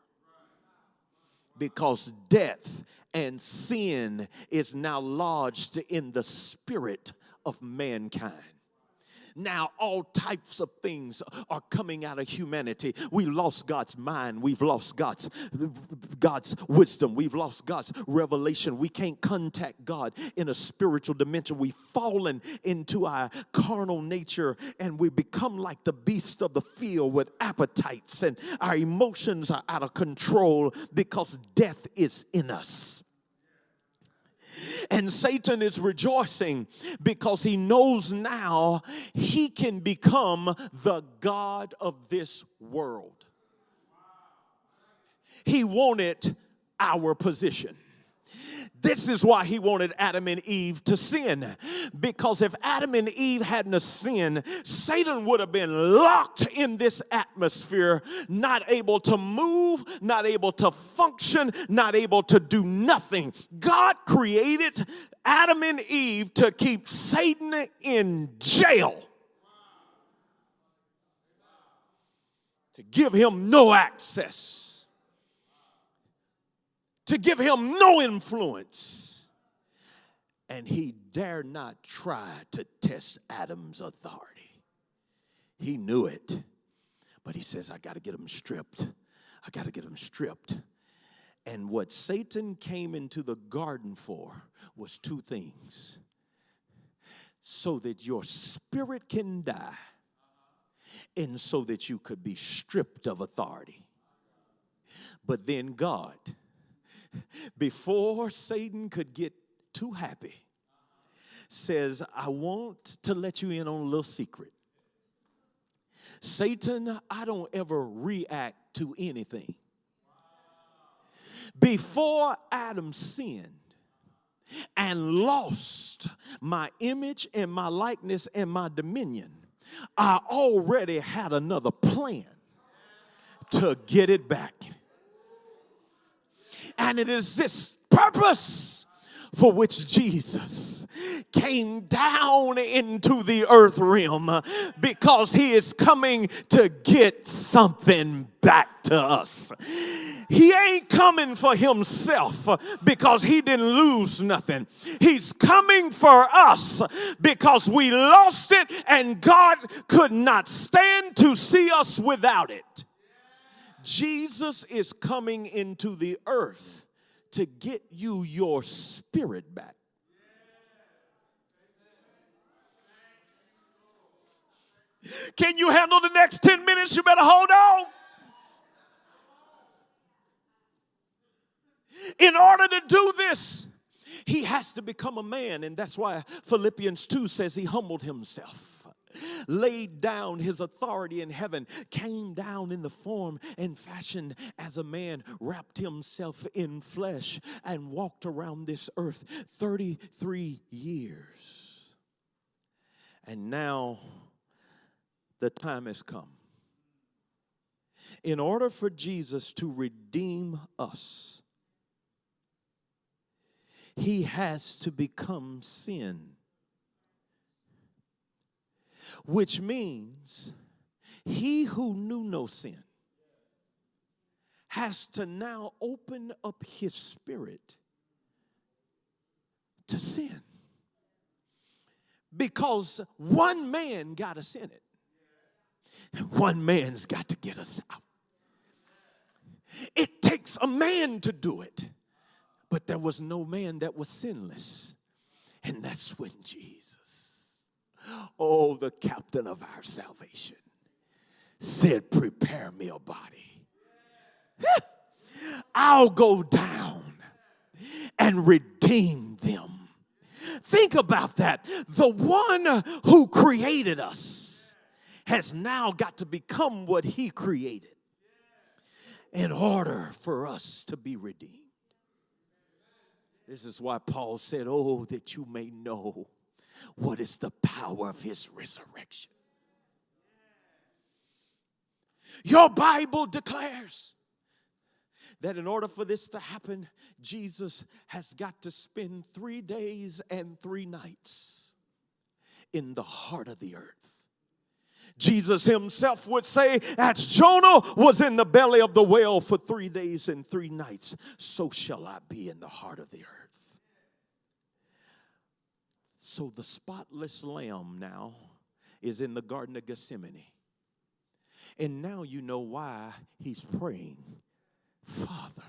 Because death and sin is now lodged in the spirit of mankind. Now, all types of things are coming out of humanity. We lost God's mind. We've lost God's, God's wisdom. We've lost God's revelation. We can't contact God in a spiritual dimension. We've fallen into our carnal nature and we become like the beast of the field with appetites, and our emotions are out of control because death is in us. And Satan is rejoicing because he knows now he can become the God of this world. He wanted our position. This is why he wanted Adam and Eve to sin. Because if Adam and Eve hadn't sinned, Satan would have been locked in this atmosphere, not able to move, not able to function, not able to do nothing. God created Adam and Eve to keep Satan in jail. To give him no access to give him no influence. And he dare not try to test Adam's authority. He knew it. But he says, I got to get him stripped. I got to get him stripped. And what Satan came into the garden for was two things so that your spirit can die, and so that you could be stripped of authority. But then God, before Satan could get too happy, says, I want to let you in on a little secret. Satan, I don't ever react to anything. Before Adam sinned and lost my image and my likeness and my dominion, I already had another plan to get it back. And it is this purpose for which Jesus came down into the earth realm because he is coming to get something back to us. He ain't coming for himself because he didn't lose nothing. He's coming for us because we lost it and God could not stand to see us without it. Jesus is coming into the earth to get you your spirit back. Can you handle the next 10 minutes? You better hold on. In order to do this, he has to become a man, and that's why Philippians 2 says he humbled himself laid down his authority in heaven, came down in the form and fashion as a man, wrapped himself in flesh, and walked around this earth 33 years. And now the time has come. In order for Jesus to redeem us, he has to become sin which means he who knew no sin has to now open up his spirit to sin. Because one man got us in it, and one man's got to get us out. It takes a man to do it, but there was no man that was sinless, and that's when Jesus Oh, the captain of our salvation said, Prepare me a body. *laughs* I'll go down and redeem them. Think about that. The one who created us has now got to become what he created in order for us to be redeemed. This is why Paul said, Oh, that you may know what is the power of his resurrection. Your Bible declares that in order for this to happen, Jesus has got to spend three days and three nights in the heart of the earth. Jesus himself would say, as Jonah was in the belly of the whale for three days and three nights, so shall I be in the heart of the earth. So the spotless lamb now is in the Garden of Gethsemane. And now you know why he's praying, Father,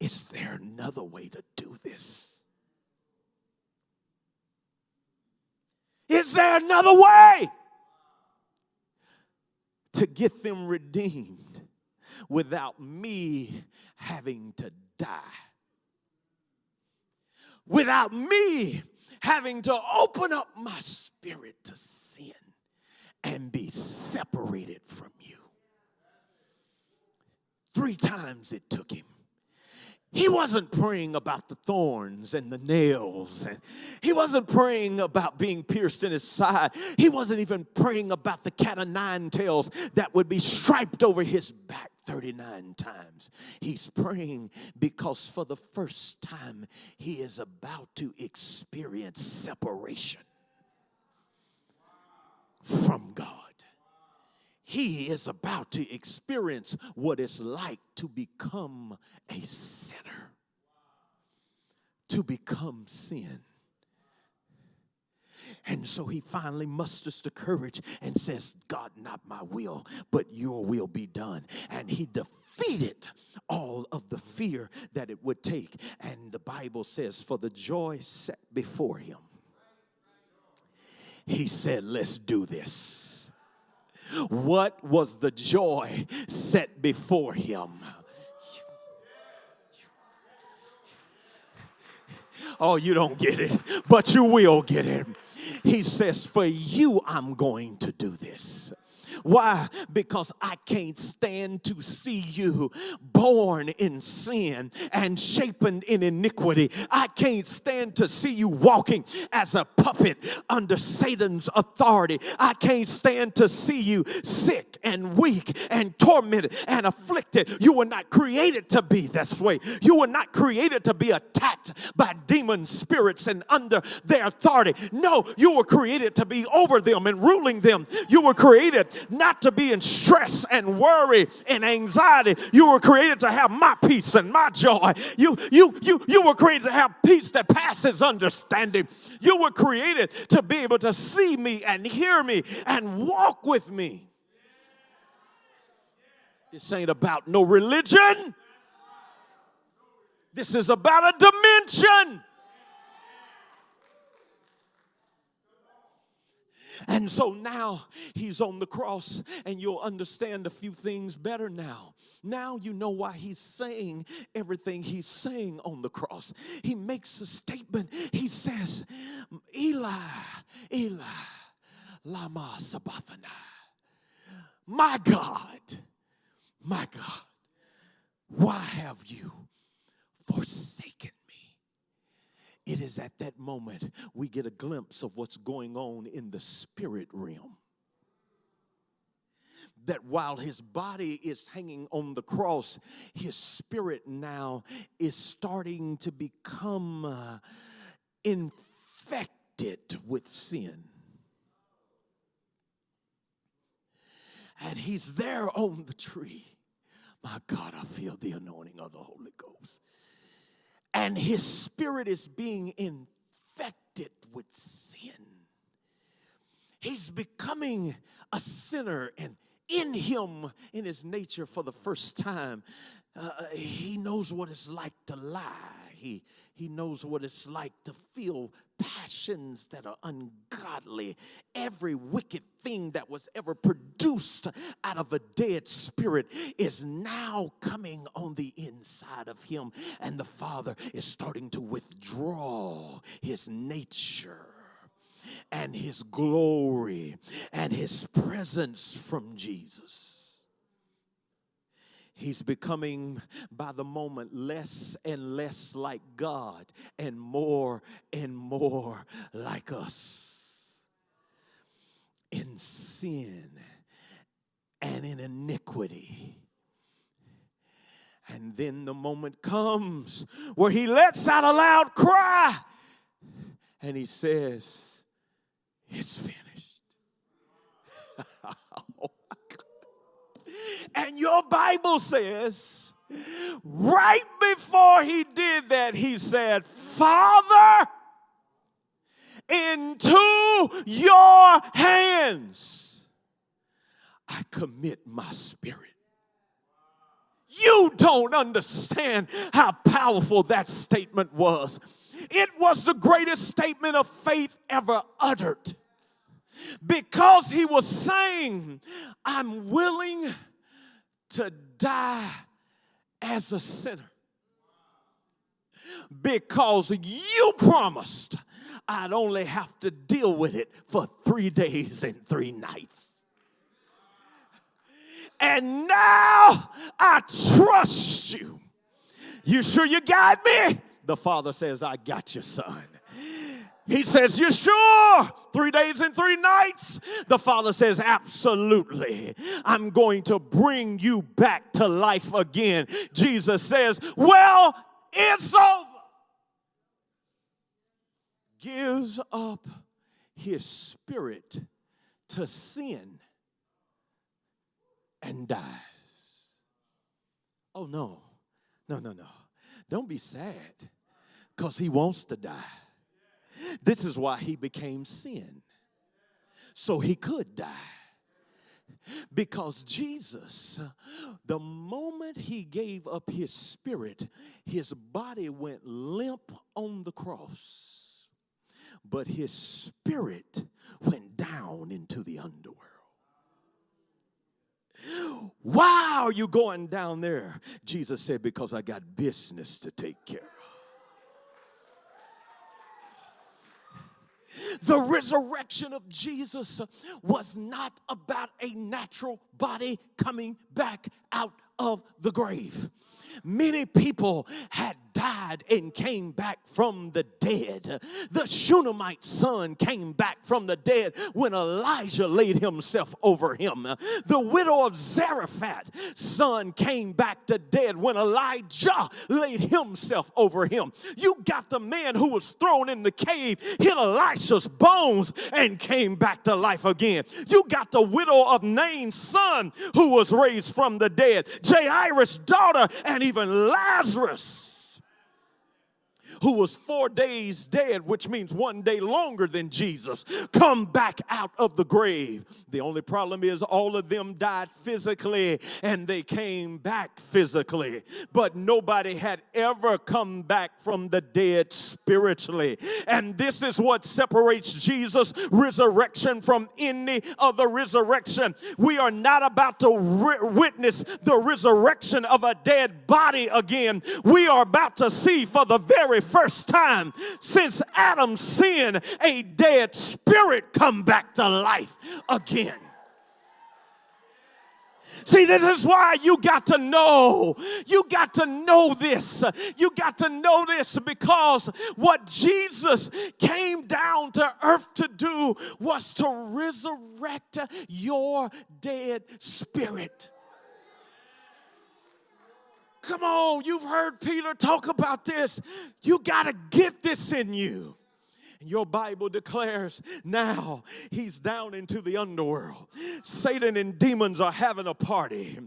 is there another way to do this? Is there another way to get them redeemed without me having to die? without me having to open up my spirit to sin and be separated from you. Three times it took him. He wasn't praying about the thorns and the nails, and he wasn't praying about being pierced in his side. He wasn't even praying about the cat of nine tails that would be striped over his back 39 times. He's praying because for the first time he is about to experience separation from God he is about to experience what it's like to become a sinner, to become sin. And so he finally musters the courage and says, God, not my will, but your will be done. And he defeated all of the fear that it would take. And the Bible says, for the joy set before him, he said, Let's do this. What was the joy set before him? Oh, you don't get it, but you will get it. He says, For you, I'm going to do this. Why? Because I can't stand to see you born in sin and shapen in iniquity. I can't stand to see you walking as a puppet under Satan's authority. I can't stand to see you sick and weak and tormented and afflicted. You were not created to be this way. You were not created to be attacked by demon spirits and under their authority. No, you were created to be over them and ruling them. You were created not to be in stress and worry and anxiety. You were created to have my peace and my joy. You, you, you, you were created to have peace that passes understanding. You were created to be able to see me and hear me and walk with me. This ain't about no religion. This is about a dimension. And so now he's on the cross, and you'll understand a few things better now. Now you know why he's saying everything he's saying on the cross. He makes a statement. He says, Eli, Eli, Lama Sabachthani. My God, my God, why have you forsaken it is at that moment we get a glimpse of what's going on in the spirit realm. That while his body is hanging on the cross, his spirit now is starting to become uh, infected with sin. And he's there on the tree. My God, I feel the anointing of the Holy Ghost and his spirit is being infected with sin. He's becoming a sinner, and in him, in his nature, for the first time, uh, he knows what it's like to lie. He, he knows what it's like to feel passions that are ungodly. Every wicked thing that was ever produced out of a dead spirit is now coming on the inside of him, and the Father is starting to withdraw his nature and his glory and his presence from Jesus. He's becoming, by the moment, less and less like God and more and more like us. In sin and in iniquity. And then the moment comes where he lets out a loud cry and he says, It's finished. *laughs* Oh. And your Bible says, right before he did that, he said, Father, into your hands I commit my spirit. You don't understand how powerful that statement was. It was the greatest statement of faith ever uttered because he was saying, I'm willing to die as a sinner. because you promised I'd only have to deal with it for three days and three nights. And now I trust you. You sure you got me? The father says, I got you, son. He says, You sure? Three days and three nights? The father says, Absolutely. I'm going to bring you back to life again. Jesus says, Well, it's over. Gives up his spirit to sin and dies. Oh, no, no, no, no. Don't be sad because he wants to die. This is why he became sin, so he could die. Because Jesus, the moment he gave up his spirit, his body went limp on the cross, but his spirit went down into the underworld. Why are you going down there? Jesus said, Because I got business to take care of. The resurrection of Jesus was not about a natural body coming back out of the grave. Many people had died and came back from the dead. The Shunammite son came back from the dead when Elijah laid himself over him. The widow of Zarephath son came back to dead when Elijah laid himself over him. You got the man who was thrown in the cave, hit Elisha's bones, and came back to life again. You got the widow of Nain's son who was raised from the dead, Jairus' daughter, and even Lazarus who was four days dead, which means one day longer than Jesus, come back out of the grave. The only problem is all of them died physically and they came back physically, but nobody had ever come back from the dead spiritually. And this is what separates Jesus' resurrection from any other resurrection. We are not about to witness the resurrection of a dead body again. We are about to see for the very first time since Adam sinned, a dead spirit come back to life again. See, this is why you got to know. You got to know this. You got to know this because what Jesus came down to earth to do was to resurrect your dead spirit. Come on, you've heard Peter talk about this. You got to get this in you. Your Bible declares now he's down into the underworld. Satan and demons are having a party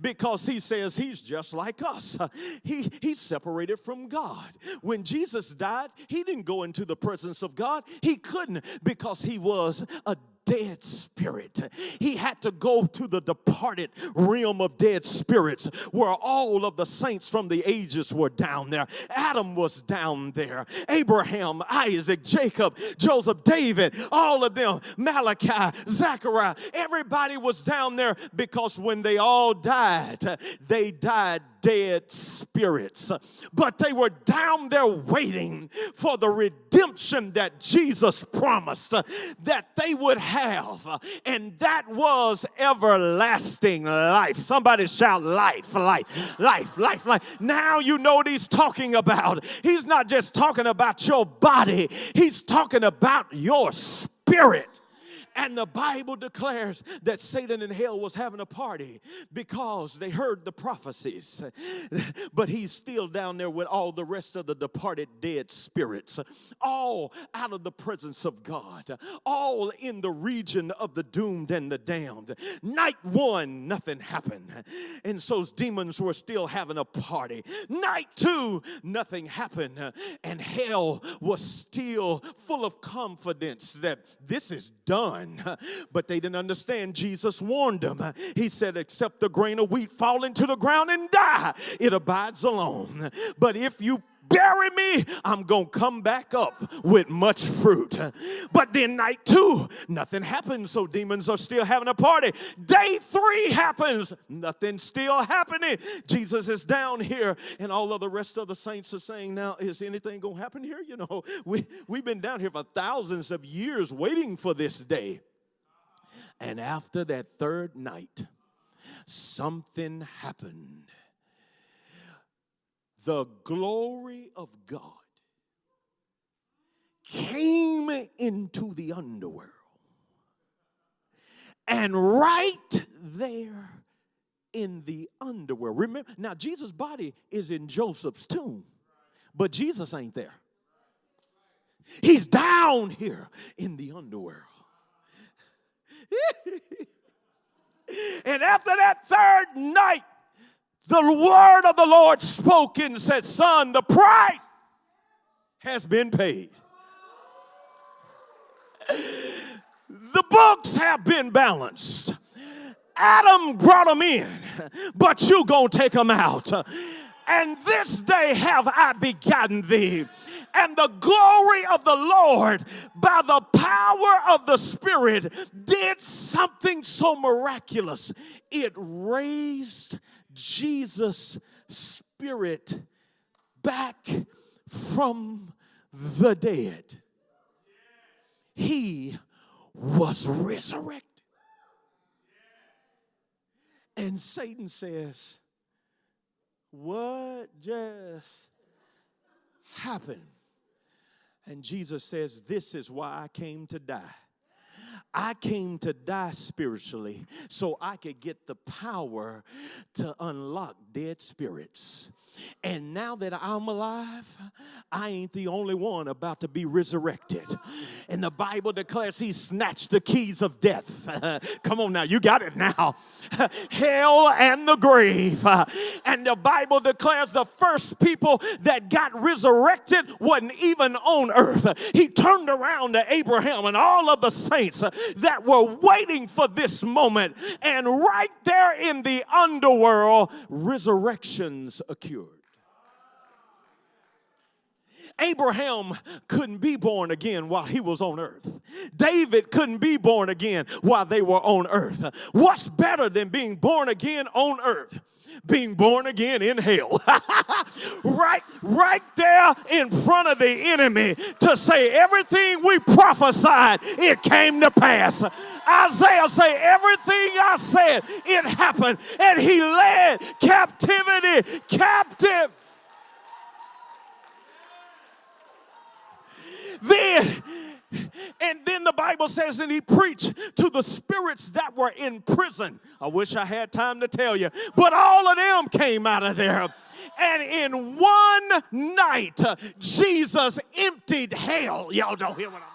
because he says he's just like us. He, he's separated from God. When Jesus died, he didn't go into the presence of God. He couldn't because he was a dead spirit. He had to go to the departed realm of dead spirits where all of the saints from the ages were down there. Adam was down there. Abraham, Isaac, Jacob, Joseph, David, all of them, Malachi, Zechariah, everybody was down there because when they all died, they died dead spirits. But they were down there waiting for the redemption that Jesus promised that they would have. And that was everlasting life. Somebody shout life, life, life, life, life. Now you know what he's talking about. He's not just talking about your body, he's talking about your spirit. And the Bible declares that Satan in hell was having a party because they heard the prophecies. *laughs* But he's still down there with all the rest of the departed dead spirits, all out of the presence of God, all in the region of the doomed and the damned. Night one, nothing happened. And so demons were still having a party. Night two, nothing happened. And hell was still full of confidence that this is done *laughs* But they didn't understand. Jesus warned them. He said, Except the grain of wheat fall into the ground and die, it abides alone. But if you bury me, I'm going to come back up with much fruit. But then night two, nothing happens, so demons are still having a party. Day three happens, nothing still happening. Jesus is down here, and all of the rest of the saints are saying, Now, is anything going to happen here? You know, *laughs* we, we've been down here for thousands of years waiting for this day. And after that third night, something happened. The glory of God came into the underworld. And right there in the underworld, remember, now Jesus' body is in Joseph's tomb, but Jesus ain't there. He's down here in the underworld. *laughs* and after that third night, the word of the Lord spoke and said, Son, the price has been paid. The books have been balanced. Adam brought them in, but you gonna take them out. And this day have I begotten thee. And the glory of the Lord, by the power of the Spirit, did something so miraculous. It raised Jesus' spirit back from the dead. He was resurrected. And Satan says, What just happened? And Jesus says, This is why I came to die. I came to die spiritually so I could get the power to unlock dead spirits. And now that I'm alive, I ain't the only one about to be resurrected. And the Bible declares he snatched the keys of death. *laughs* Come on now, you got it now. *laughs* Hell and the grave. And the Bible declares the first people that got resurrected wasn't even on earth. He turned around to Abraham and all of the saints that were waiting for this moment. And right there in the underworld, resurrections occurred. Abraham couldn't be born again while he was on earth. David couldn't be born again while they were on earth. What's better than being born again on earth? Being born again in hell. *laughs* right, right there in front of the enemy to say everything we prophesied, it came to pass. Isaiah say everything I said, it happened. And he led captivity captive. Then and then the Bible says, and he preached to the spirits that were in prison. I wish I had time to tell you, but all of them came out of there. And in one night, Jesus emptied hell. Y'all don't hear what I'm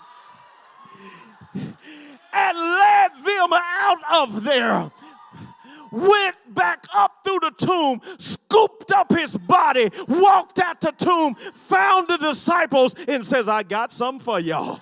and led them out of there went back up through the tomb, scooped up his body, walked out the tomb, found the disciples, and says, I got some for y'all.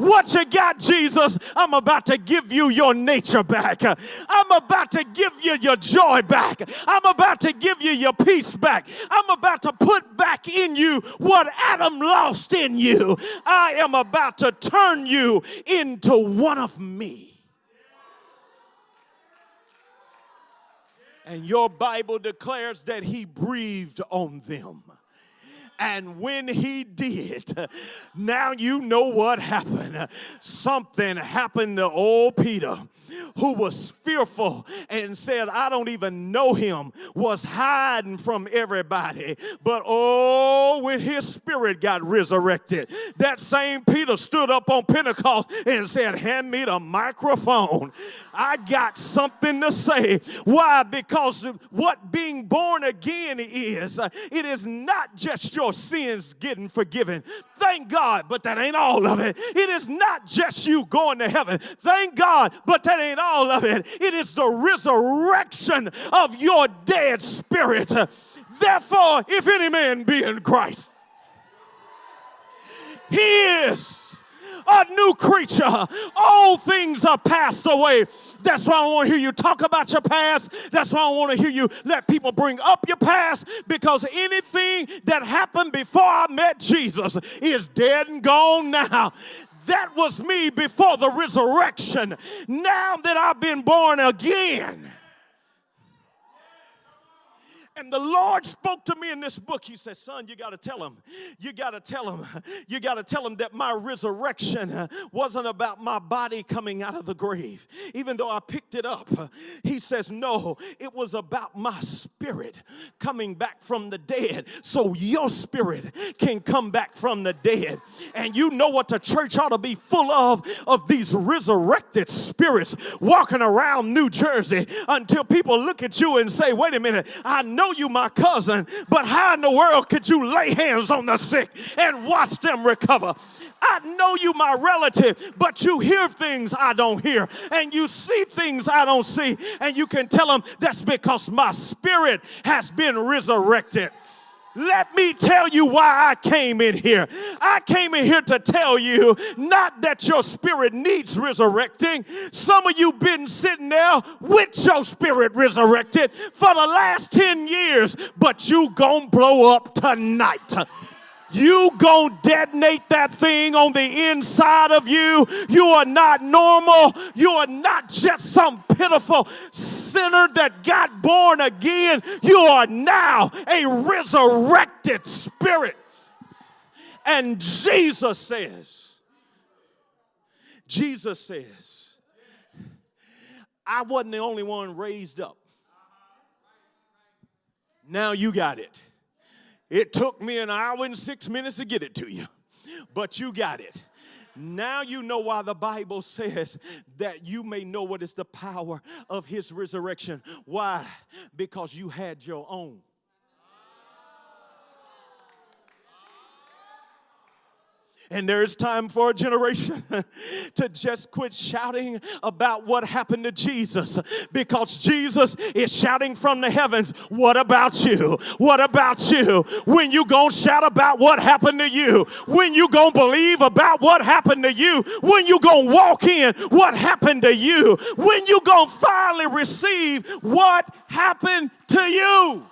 What you got, Jesus? I'm about to give you your nature back. I'm about to give you your joy back. I'm about to give you your peace back. I'm about to put back in you what Adam lost in you. I am about to turn you into one of me. And your Bible declares that he breathed on them. And when he did, now you know what happened. Something happened to old Peter, who was fearful and said, I don't even know him, was hiding from everybody. But oh, when his spirit got resurrected, that same Peter stood up on Pentecost and said, Hand me the microphone. I got something to say. Why? Because what being born again is, it is not just your your sins getting forgiven. Thank God, but that ain't all of it. It is not just you going to heaven. Thank God, but that ain't all of it. It is the resurrection of your dead spirit. Therefore, if any man be in Christ, he is a new creature. All things are passed away. That's why I want to hear you talk about your past. That's why I want to hear you let people bring up your past because anything that happened before I met Jesus is dead and gone now. That was me before the resurrection. Now that I've been born again. And the Lord spoke to me in this book. He said, Son, you got to tell him. You got to tell him. You got to tell him that my resurrection wasn't about my body coming out of the grave. Even though I picked it up, he says, No, it was about my spirit coming back from the dead. So your spirit can come back from the dead. And you know what the church ought to be full of? Of these resurrected spirits walking around New Jersey until people look at you and say, Wait a minute, I know you my cousin, but how in the world could you lay hands on the sick and watch them recover? I know you my relative, but you hear things I don't hear, and you see things I don't see, and you can tell them that's because my spirit has been resurrected. Let me tell you why I came in here. I came in here to tell you not that your spirit needs resurrecting. Some of you been sitting there with your spirit resurrected for the last 10 years, but you gonna blow up tonight you gonna detonate that thing on the inside of you. You are not normal. You are not just some pitiful sinner that got born again. You are now a resurrected spirit. And Jesus says, Jesus says, I wasn't the only one raised up. Now you got it. It took me an hour and six minutes to get it to you, but you got it. Now you know why the Bible says that you may know what is the power of his resurrection. Why? Because you had your own. And there is time for a generation *laughs* to just quit shouting about what happened to Jesus because Jesus is shouting from the heavens, What about you? What about you? When you gonna shout about what happened to you? When you gonna believe about what happened to you? When you gonna walk in what happened to you? When you gonna finally receive what happened to you?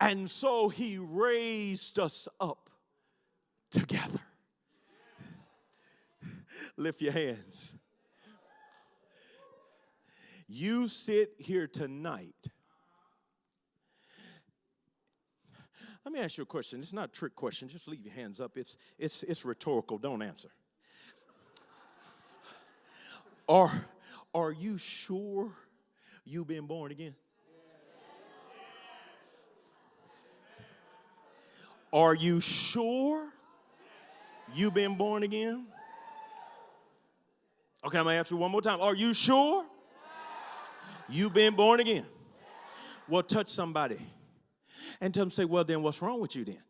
And so he raised us up together. Lift your hands. You sit here tonight. Let me ask you a question. It's not a trick question. Just leave your hands up. It's, it's, it's rhetorical. Don't answer. Are, are you sure you've been born again? Are you sure you've been born again? Okay, I'm gonna ask you one more time. Are you sure you've been born again? Well, touch somebody and tell them, say, well, then what's wrong with you then?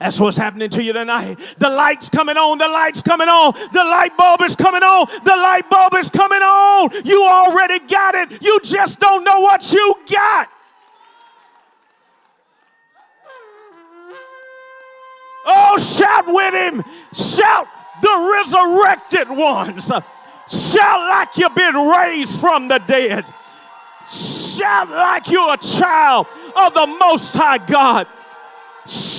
That's what's happening to you tonight. The light's coming on, the light's coming on, the light bulb is coming on, the light bulb is coming on. You already got it, you just don't know what you got. Oh, shout with him. Shout the resurrected ones. Shout like you've been raised from the dead. Shout like you're a child of the Most High God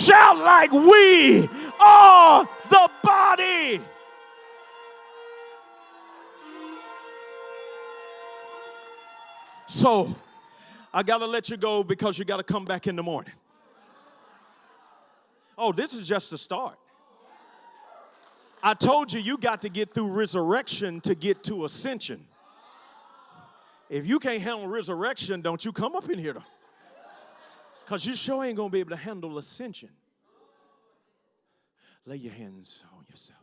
shout like we are the body. So I got to let you go because you got to come back in the morning. Oh, this is just the start. I told you, you got to get through resurrection to get to ascension. If you can't handle resurrection, don't you come up in here. Because you sure ain't going to be able to handle ascension. Lay your hands on yourself.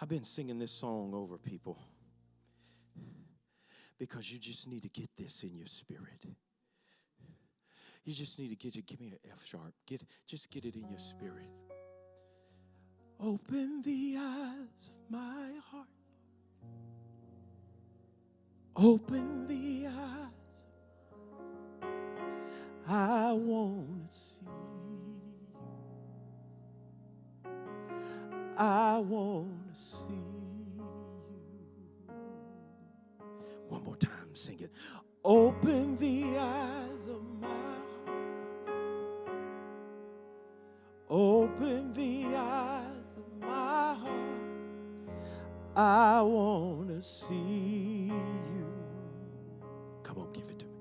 I've been singing this song over people because you just need to get this in your spirit. You just need to get it. Give me an F sharp. Get just get it in your spirit. Open the eyes of my heart. Open the eyes. I want to see you. I want to see you. One more time, sing it. Open the eyes of my heart. Open the eyes my heart. I want to see you. Come on, give it to me.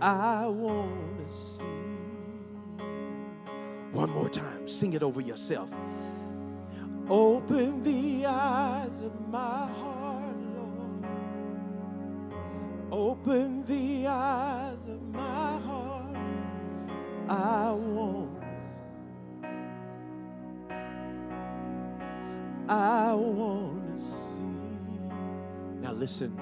I want to see you. One more time, sing it over yourself. Open the eyes of my heart, Lord. Open the eyes of my heart. I want. I want to see. Now listen.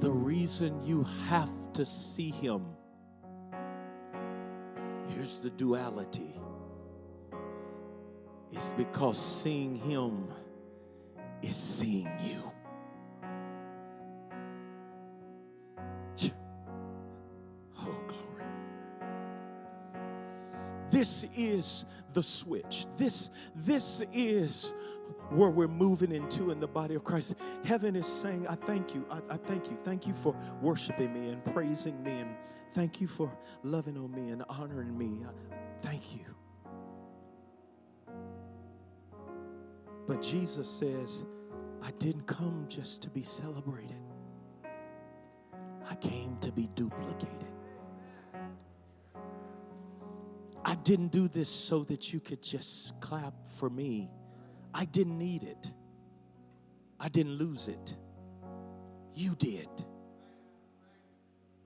The reason you have to see him. Here's the duality. It's because seeing him is seeing you. This is the switch. This, this is where we're moving into in the body of Christ. Heaven is saying, I thank you. I, I thank you. Thank you for worshiping me and praising me. And thank you for loving on me and honoring me. I- thank you. But Jesus says, I didn't come just to be celebrated. I came to be duplicated. I didn't do this so that you could just clap for me. I didn't need it. I didn't lose it. You did.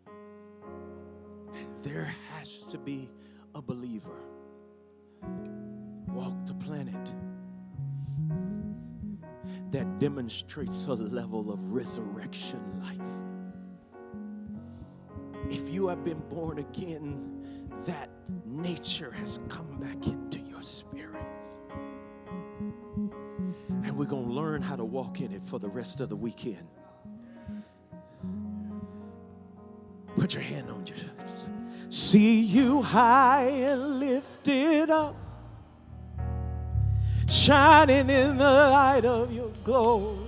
And there has to be a believer walk the planet that demonstrates a level of resurrection life. If you have been born again, that nature has come back into your spirit. And we're going to learn how to walk in it for the rest of the weekend. Put your hand on your See you high and lifted up, shining in the light of your glory.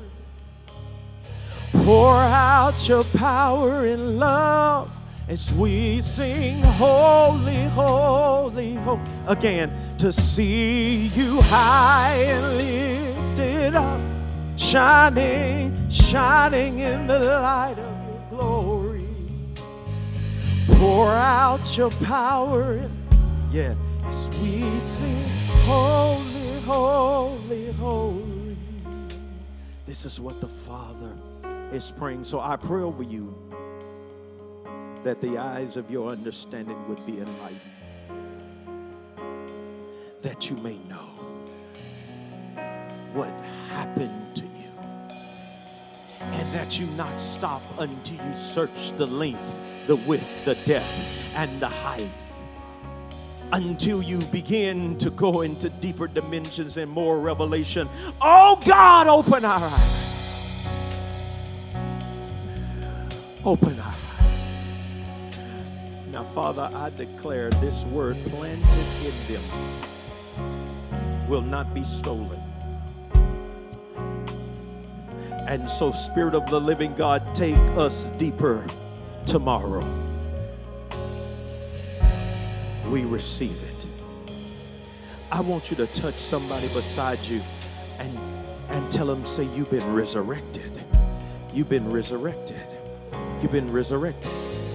Pour out your power and love as we sing holy, holy, holy. Again, to see you high and lifted up, shining, shining in the light of your glory. Pour out your power, yeah, as we sing holy, holy, holy. This is what the Father is praying. So I pray over you that the eyes of your understanding would be enlightened, that you may know what happened to you, and that you not stop until you search the length, the width, the depth, and the height. Until you begin to go into deeper dimensions and more revelation. Oh God, open our eyes. Open our eyes. Father, I declare this word planted in them will not be stolen. And so, Spirit of the living God, take us deeper tomorrow. We receive it. I want you to touch somebody beside you and, and tell them, say, You've been resurrected. You've been resurrected. You've been resurrected.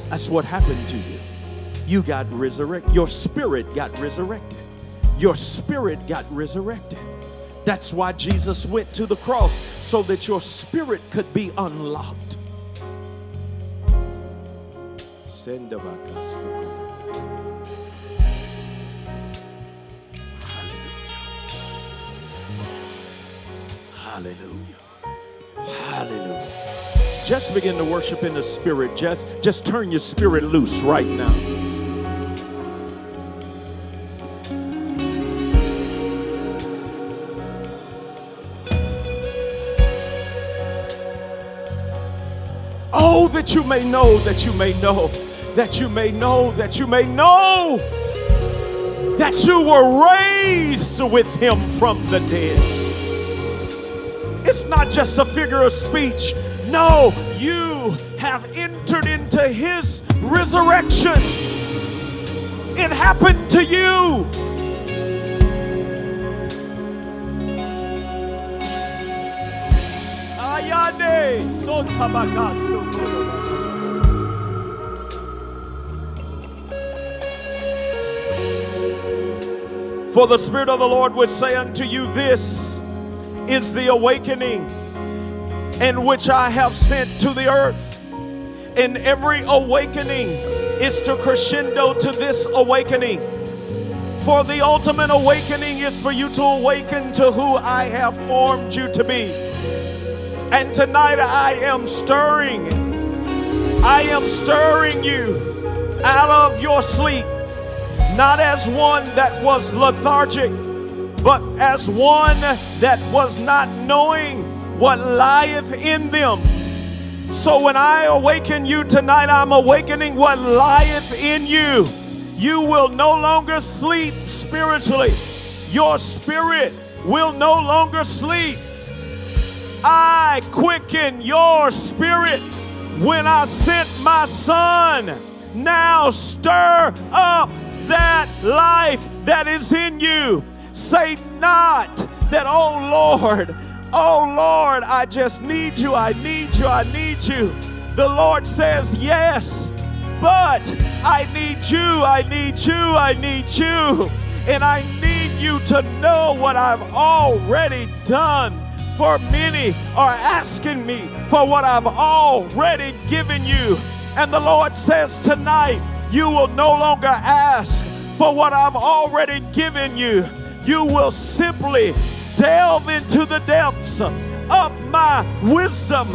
That's what happened to you. You got resurrected. Your spirit got resurrected. Your spirit got resurrected. That's why Jesus went to the cross so that your spirit could be unlocked. Send Hallelujah. Hallelujah. Just begin to worship in the spirit. Just just turn your spirit loose right now. That you may know, that you may know, that you may know, that you may know that you were raised with him from the dead. It's not just a figure of speech. No, you have entered into his resurrection. It happened to you. Sotabakasto. For the Spirit of the Lord would say unto you, This is the awakening in which I have sent to the earth. And every awakening is to crescendo to this awakening. For the ultimate awakening is for you to awaken to who I have formed you to be. And tonight I am stirring, I am stirring you out of your sleep not as one that was lethargic, but as one that was not knowing what lieth in them. So when I awaken you tonight, I'm awakening what lieth in you. You will no longer sleep spiritually. Your spirit will no longer sleep. I quicken your spirit when I sent my son. Now stir up that life that is in you. Say not that, oh Lord, oh Lord, I just need you, I need you, I need you. The Lord says, yes, but I need you, I need you, I need you. And I need you to know what I've already done. For many are asking me for what I've already given you. And the Lord says tonight, you will no longer ask for what I've already given you. You will simply delve into the depths of my wisdom,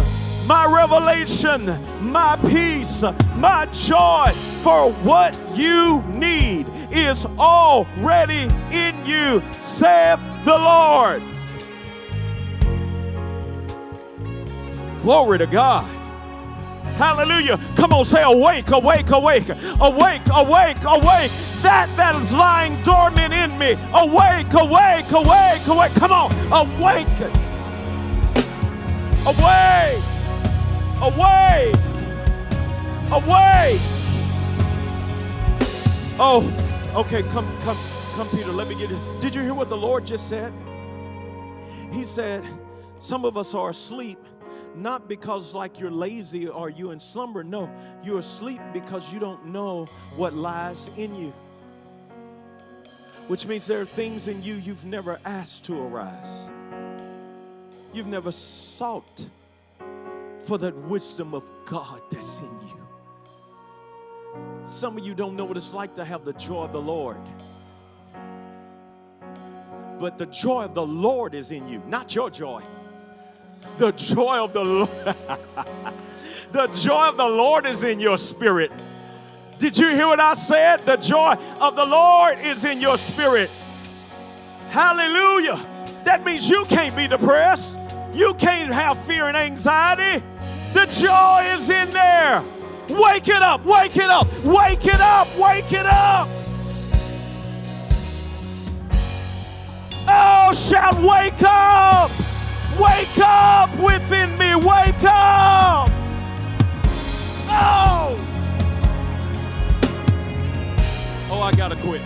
my revelation, my peace, my joy. For what you need is already in you, saith the Lord. Glory to God. Hallelujah. Come on, say awake, awake, awake, awake, awake, awake. That that is lying dormant in me. Awake, awake, awake, awake. Come on, awaken. Awake. Awake. Awake. Oh, okay, come, come, come, Peter. Let me get it. Did you hear what the Lord just said? He said, Some of us are asleep not because like you're lazy or you in slumber. No, you're asleep because you don't know what lies in you. Which means there are things in you you've never asked to arise. You've never sought for that wisdom of God that's in you. Some of you don't know what it's like to have the joy of the Lord. But the joy of the Lord is in you, not your joy. The joy of the Lord. *laughs* the joy of the Lord is in your spirit. Did you hear what I said? The joy of the Lord is in your spirit. Hallelujah. That means you can't be depressed. You can't have fear and anxiety. The joy is in there. Wake it up, wake it up, wake it up, wake it up. Oh, shout, wake up. Wake up within me. Wake up. Oh. Oh, I got to quit.